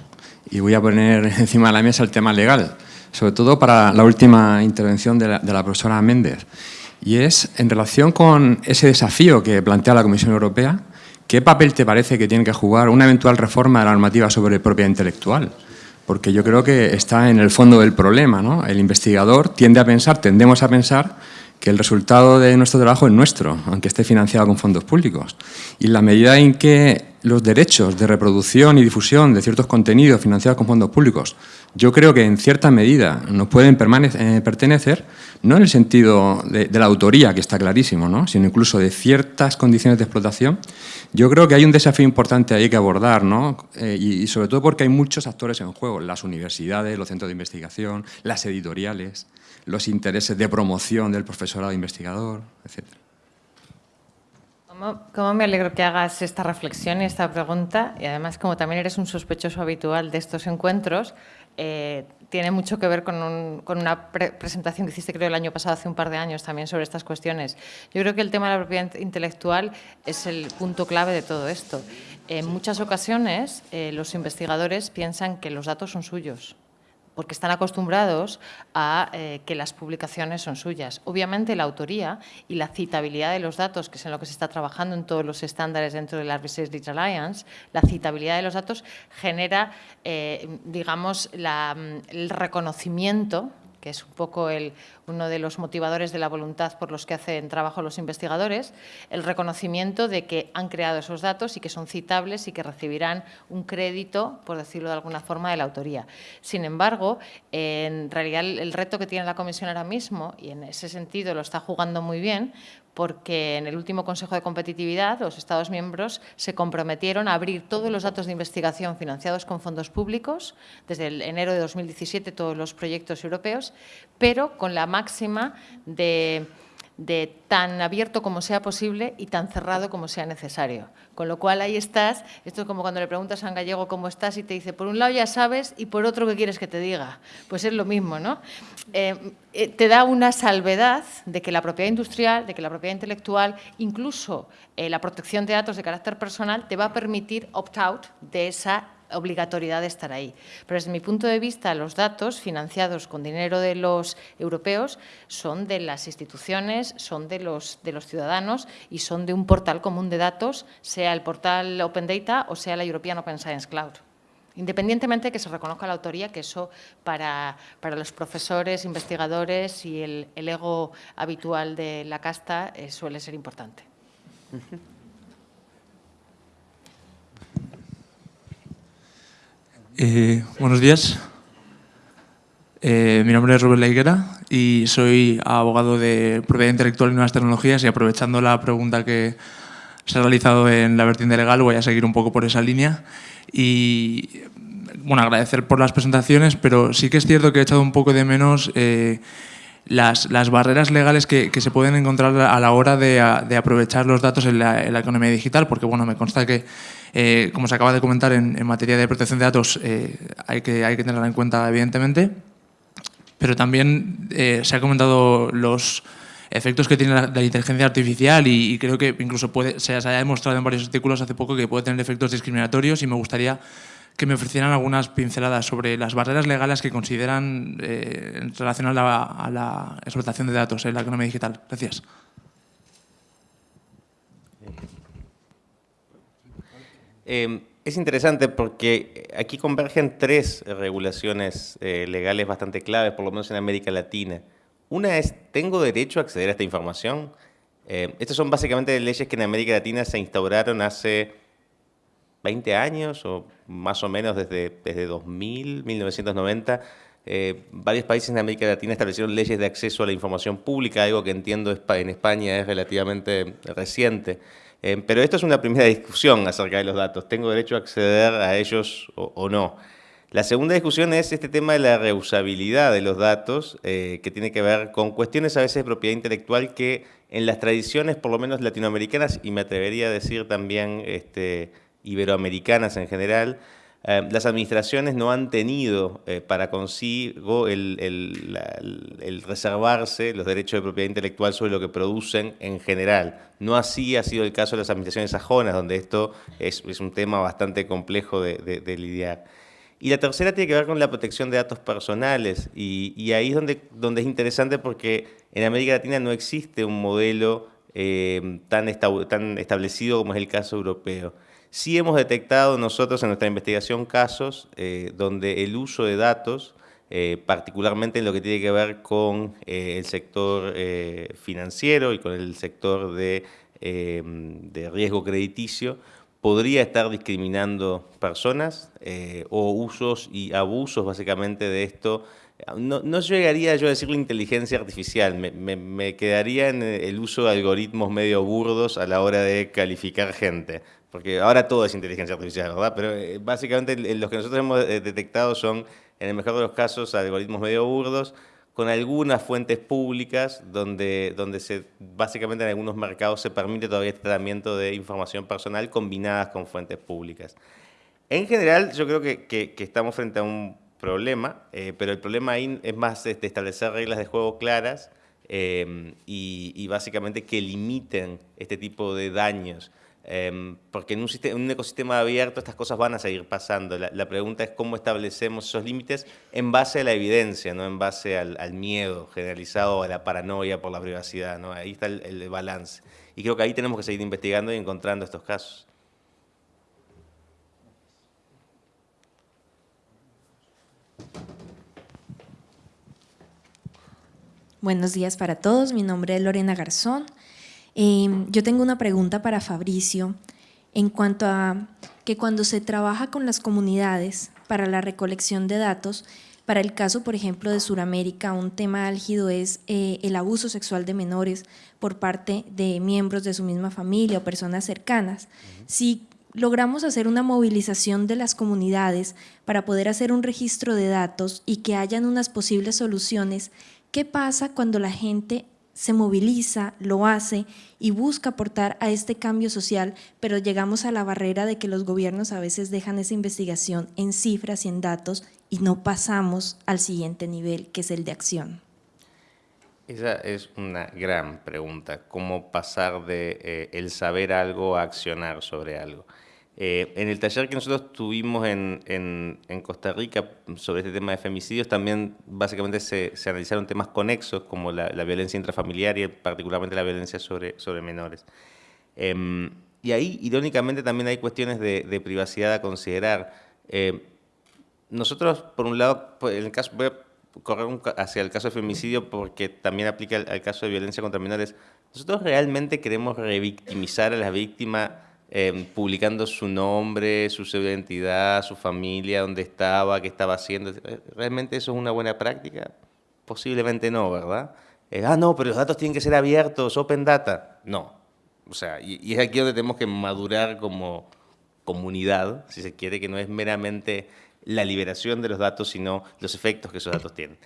y voy a poner (laughs) encima de la mesa el tema legal, sobre todo para la última intervención de la, profesora Méndez. Y es en relación con ese desafío que plantea la Comisión Europea, ¿qué papel te parece que tiene que jugar una eventual reforma de la normativa sobre propiedad intelectual? Porque yo creo que está en el fondo del problema. ¿no? El investigador tiende a pensar, tendemos a pensar que el resultado de nuestro trabajo es nuestro, aunque esté financiado con fondos públicos. Y la medida en que los derechos de reproducción y difusión de ciertos contenidos financiados con fondos públicos, yo creo que en cierta medida nos pueden eh, pertenecer, no en el sentido de, la autoría, que está clarísimo, ¿no? sino incluso de ciertas condiciones de explotación, yo creo que hay un desafío importante ahí que abordar, ¿no? Eh, y, sobre todo porque hay muchos actores en juego, las universidades, los centros de investigación, las editoriales, los intereses de promoción del profesorado investigador, etc. ¿Cómo, me alegro que hagas esta reflexión y esta pregunta? Y además, como también eres un sospechoso habitual de estos encuentros, eh, tiene mucho que ver con, una presentación que hiciste, creo, el año pasado, hace un par de años, también sobre estas cuestiones. Yo creo que el tema de la propiedad intelectual es el punto clave de todo esto. En muchas ocasiones, eh, los investigadores piensan que los datos son suyos, porque están acostumbrados a eh, que las publicaciones son suyas. Obviamente la autoría y la citabilidad de los datos, que es en lo que se está trabajando en todos los estándares dentro de la Research Digital Alliance, la citabilidad de los datos genera, eh, digamos, el reconocimiento que es un poco uno de los motivadores de la voluntad por los que hacen trabajo los investigadores, el reconocimiento de que han creado esos datos y que son citables y que recibirán un crédito, por decirlo de alguna forma, de la autoría. Sin embargo, en realidad el reto que tiene la Comisión ahora mismo, y en ese sentido lo está jugando muy bien, porque en el último Consejo de Competitividad los Estados miembros se comprometieron a abrir todos los datos de investigación financiados con fondos públicos, desde el enero de 2017 todos los proyectos europeos, pero con la máxima de de tan abierto como sea posible y tan cerrado como sea necesario. Con lo cual ahí estás, esto es como cuando le preguntas a un gallego cómo estás y te dice, por un lado ya sabes y por otro qué quieres que te diga. Pues es lo mismo, ¿no? Eh, eh, te da una salvedad de que la propiedad industrial, de que la propiedad intelectual, incluso eh, la protección de datos de carácter personal, te va a permitir opt-out de esa obligatoriedad de estar ahí. Pero desde mi punto de vista, los datos financiados con dinero de los europeos son de las instituciones, son de los, de los ciudadanos y son de un portal común de datos, sea el portal Open Data o sea la European Open Science Cloud. Independientemente de que se reconozca la autoría, que eso para, los profesores, investigadores y el, ego habitual de la casta eh, suele ser importante. (laughs) Eh, buenos días. Eh, mi nombre es Rubén Leiguera y soy abogado de propiedad intelectual y nuevas tecnologías y aprovechando la pregunta que se ha realizado en la vertiente legal voy a seguir un poco por esa línea y bueno, agradecer por las presentaciones, pero sí que es cierto que he echado un poco de menos eh, las, las, barreras legales que, que, se pueden encontrar a la hora de, de aprovechar los datos en la, economía digital, porque bueno, me consta que, eh, como se acaba de comentar en, en, materia de protección de datos, eh, hay, que, hay que tenerla en cuenta evidentemente, pero también eh, se ha comentado los efectos que tiene la, la inteligencia artificial y, y, creo que incluso puede, se, se ha demostrado en varios artículos hace poco que puede tener efectos discriminatorios y me gustaría que me ofrecieran algunas pinceladas sobre las barreras legales que consideran eh, en relación a la, a la, explotación de datos en la economía digital. Gracias. Eh, es interesante porque aquí convergen tres regulaciones eh, legales bastante claves, por lo menos en América Latina. Una es, ¿tengo derecho a acceder a esta información? Eh, estas son básicamente leyes que en América Latina se instauraron hace 20 años o más o menos desde, desde 2000, 1990, eh, varios países en América Latina establecieron leyes de acceso a la información pública, algo que entiendo en España es relativamente reciente. Eh, pero esto es una primera discusión acerca de los datos. ¿Tengo derecho a acceder a ellos o, no? La segunda discusión es este tema de la reusabilidad de los datos, eh, que tiene que ver con cuestiones a veces de propiedad intelectual que en las tradiciones, por lo menos latinoamericanas, y me atrevería a decir también este, iberoamericanas en general, eh, las administraciones no han tenido eh, para consigo el, reservarse los derechos de propiedad intelectual sobre lo que producen en general. No así ha sido el caso de las administraciones sajonas, donde esto es, un tema bastante complejo de, lidiar. Y la tercera tiene que ver con la protección de datos personales, y, ahí es donde, es interesante porque en América Latina no existe un modelo eh, tan, tan establecido como es el caso europeo. Sí hemos detectado nosotros en nuestra investigación casos eh, donde el uso de datos, eh, particularmente en lo que tiene que ver con eh, el sector financiero y con el sector de, eh, de riesgo crediticio, podría estar discriminando personas o usos y abusos básicamente de esto. No, llegaría yo a decirlo inteligencia artificial, me, me, quedaría en el uso de algoritmos medio burdos a la hora de calificar gente porque ahora todo es inteligencia artificial, ¿verdad? Pero eh, básicamente los que nosotros hemos eh, detectado son, en el mejor de los casos, algoritmos medio burdos, con algunas fuentes públicas donde, donde se, básicamente en algunos mercados se permite todavía este tratamiento de información personal combinadas con fuentes públicas. En general, yo creo que, que, que estamos frente a un problema, eh, pero el problema ahí es más este, establecer reglas de juego claras eh, y, y básicamente que limiten este tipo de daños. Eh, porque en un, sistema, en un, ecosistema abierto estas cosas van a seguir pasando. La, la, pregunta es cómo establecemos esos límites en base a la evidencia, no en base al, al miedo generalizado, a la paranoia por la privacidad. ¿no? Ahí está el, el, balance. Y creo que ahí tenemos que seguir investigando y encontrando estos casos. Buenos días para todos, mi nombre es Lorena Garzón, eh, yo tengo una pregunta para Fabricio en cuanto a que cuando se trabaja con las comunidades para la recolección de datos, para el caso, por ejemplo, de Sudamérica, un tema álgido es eh, el abuso sexual de menores por parte de miembros de su misma familia o personas cercanas. Si logramos hacer una movilización de las comunidades para poder hacer un registro de datos y que hayan unas posibles soluciones, ¿qué pasa cuando la gente se moviliza, lo hace y busca aportar a este cambio social, pero llegamos a la barrera de que los gobiernos a veces dejan esa investigación en cifras y en datos y no pasamos al siguiente nivel, que es el de acción. Esa es una gran pregunta, cómo pasar de eh, el saber algo a accionar sobre algo. Eh, en el taller que nosotros tuvimos en, en, en, Costa Rica sobre este tema de femicidios, también básicamente se, se analizaron temas conexos como la, la, violencia intrafamiliar y particularmente la violencia sobre, sobre menores. Eh, y ahí, irónicamente, también hay cuestiones de, de privacidad a considerar. Eh, nosotros, por un lado, pues, en el caso, voy a correr hacia el caso de femicidio porque también aplica al, al caso de violencia contra menores. Nosotros realmente queremos revictimizar a las víctimas eh, publicando su nombre, su identidad, su familia, dónde estaba, qué estaba haciendo. ¿Realmente eso es una buena práctica? Posiblemente no, ¿verdad? Eh, ah, no, pero los datos tienen que ser abiertos, open data. No. O sea, y, y es aquí donde tenemos que madurar como comunidad, si se quiere, que no es meramente la liberación de los datos, sino los efectos que esos datos tienen.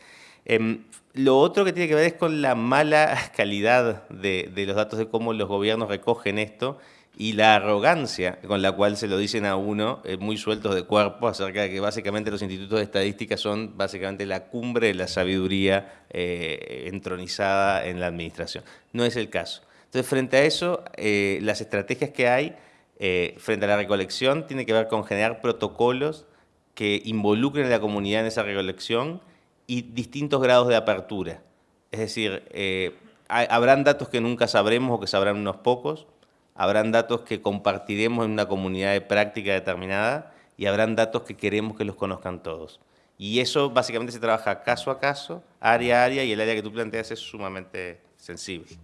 Em, lo otro que tiene que ver es con la mala (laughs) calidad de, los datos, de cómo los gobiernos recogen esto y la arrogancia con la cual se lo dicen a uno, eh, muy sueltos de cuerpo, acerca de que básicamente los institutos de estadística son básicamente la cumbre de la sabiduría eh, entronizada en la administración. No es el caso. Entonces, frente a eso, eh, las estrategias que hay frente a la recolección tienen que ver con generar protocolos que involucren a la comunidad en esa recolección y distintos grados de apertura. Es decir, eh, habrán datos que nunca sabremos o que sabrán unos pocos, habrán datos que compartiremos en una comunidad de práctica determinada y habrán datos que queremos que los conozcan todos. Y eso básicamente se trabaja caso a caso, área a área, y el área que tú planteas es sumamente sensible.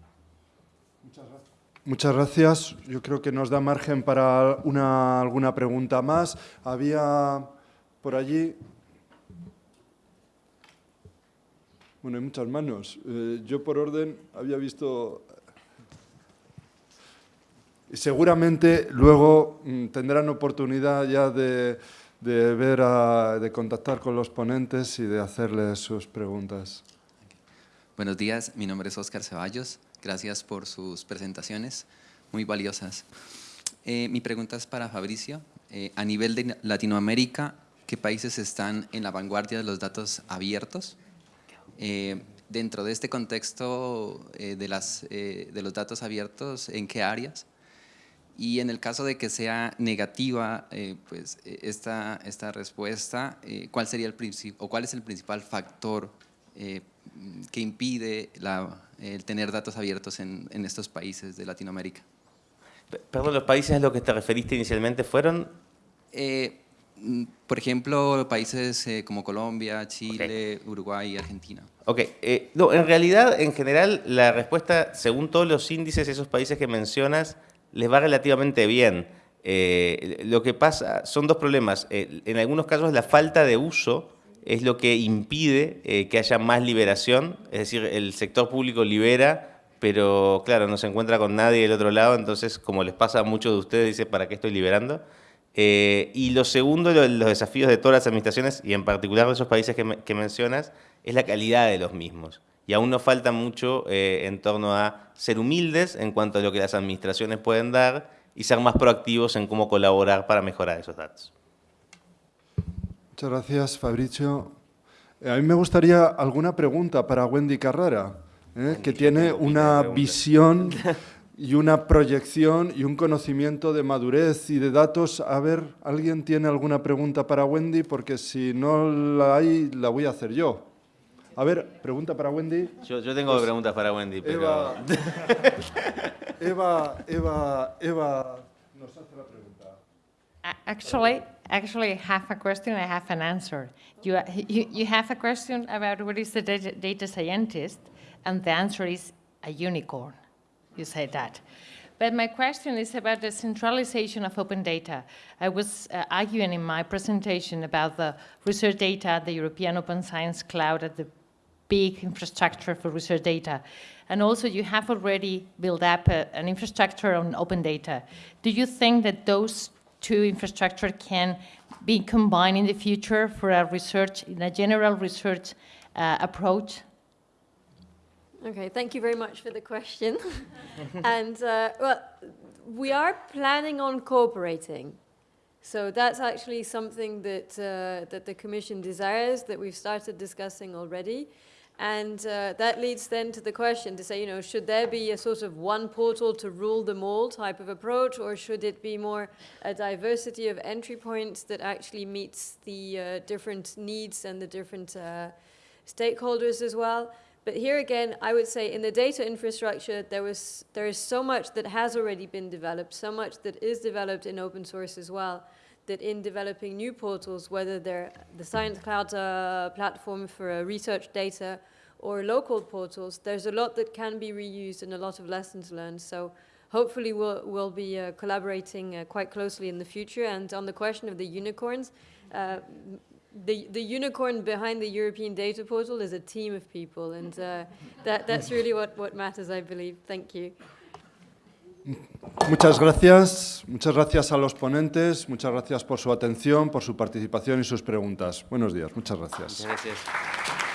Muchas gracias. Muchas gracias. Yo creo que nos da margen para una, alguna pregunta más. Había por allí Bueno, hay muchas manos. Eh, yo por orden había visto... Seguramente luego mm, tendrán oportunidad ya de, ver, de contactar con los ponentes y de hacerles sus preguntas. Buenos días, mi nombre es Óscar Ceballos. Gracias por sus presentaciones, muy valiosas. Eh, mi pregunta es para Fabricio. Eh, a nivel de Latinoamérica, ¿qué países están en la vanguardia de los datos abiertos? Eh, dentro de este contexto de los datos abiertos, ¿en qué áreas? Y en el caso de que sea negativa pues, esta, esta respuesta, ¿cuál, sería el o ¿cuál es el principal factor que impide la, el tener datos abiertos en, en, estos países de Latinoamérica? Perdón, ¿los países a los que te referiste inicialmente fueron? Mm, por ejemplo, países eh, como Colombia, Chile, Uruguay y Argentina. Ok, eh, no, en realidad, en general, la respuesta, según todos los índices, esos países que mencionas, les va relativamente bien. Eh, lo que pasa son dos problemas. en algunos casos, la falta de uso es lo que impide que haya más liberación, es decir, el sector público libera, pero claro, no se encuentra con nadie del otro lado, entonces, como les pasa a muchos de ustedes, dice, ¿para qué estoy liberando? Eh, y lo segundo, los desafíos de todas las administraciones, y en particular de esos países que, mencionas, es la calidad de los mismos. Y aún nos falta mucho eh, en torno a ser humildes en cuanto a lo que las administraciones pueden dar y ser más proactivos en cómo colaborar para mejorar esos datos. Muchas gracias, Fabricio. Eh, a mí me gustaría alguna pregunta para Wendy Carrara, que tiene una visión (laughs) y una proyección y un conocimiento de madurez y de datos. A ver, ¿alguien tiene alguna pregunta para Wendy? Porque si no la hay, la voy a hacer yo. A ver, pregunta para Wendy. Yo, yo tengo pues, preguntas para Wendy, pero... Eva, Eva, Eva, Eva nos hace la pregunta. Actually, actually, I have a question, I have an answer. You, you, you have a question about what is the data scientist, and the answer is a unicorn. you say that. But my question is about the centralization of open data. I was uh, arguing in my presentation about the research data, the European Open Science Cloud, at the big infrastructure for research data. And also you have already built up a, an infrastructure on open data. Do you think that those two infrastructure can be combined in the future for a research, in a general research uh, approach Okay, thank you very much for the question. (laughs) and uh, well, we are planning on cooperating. So that's actually something that, uh, that the Commission desires, that we've started discussing already. And uh, that leads then to the question to say, you know, should there be a sort of one portal to rule them all type of approach, or should it be more a diversity of entry points that actually meets the uh, different needs and the different uh, stakeholders as well? But here again, I would say in the data infrastructure, there, was, there is so much that has already been developed, so much that is developed in open source as well, that in developing new portals, whether they're the Science Cloud uh, platform for uh, research data or local portals, there's a lot that can be reused and a lot of lessons learned. So hopefully we'll, we'll be uh, collaborating uh, quite closely in the future. And on the question of the unicorns, uh, the, the unicorn behind the European data portal is a team of people, and uh, that, that's really what, what matters, I believe. Thank you. Muchas gracias, muchas gracias a los ponentes, muchas gracias por su atención, por su participación y sus preguntas. Buenos días, muchas gracias. Muchas gracias.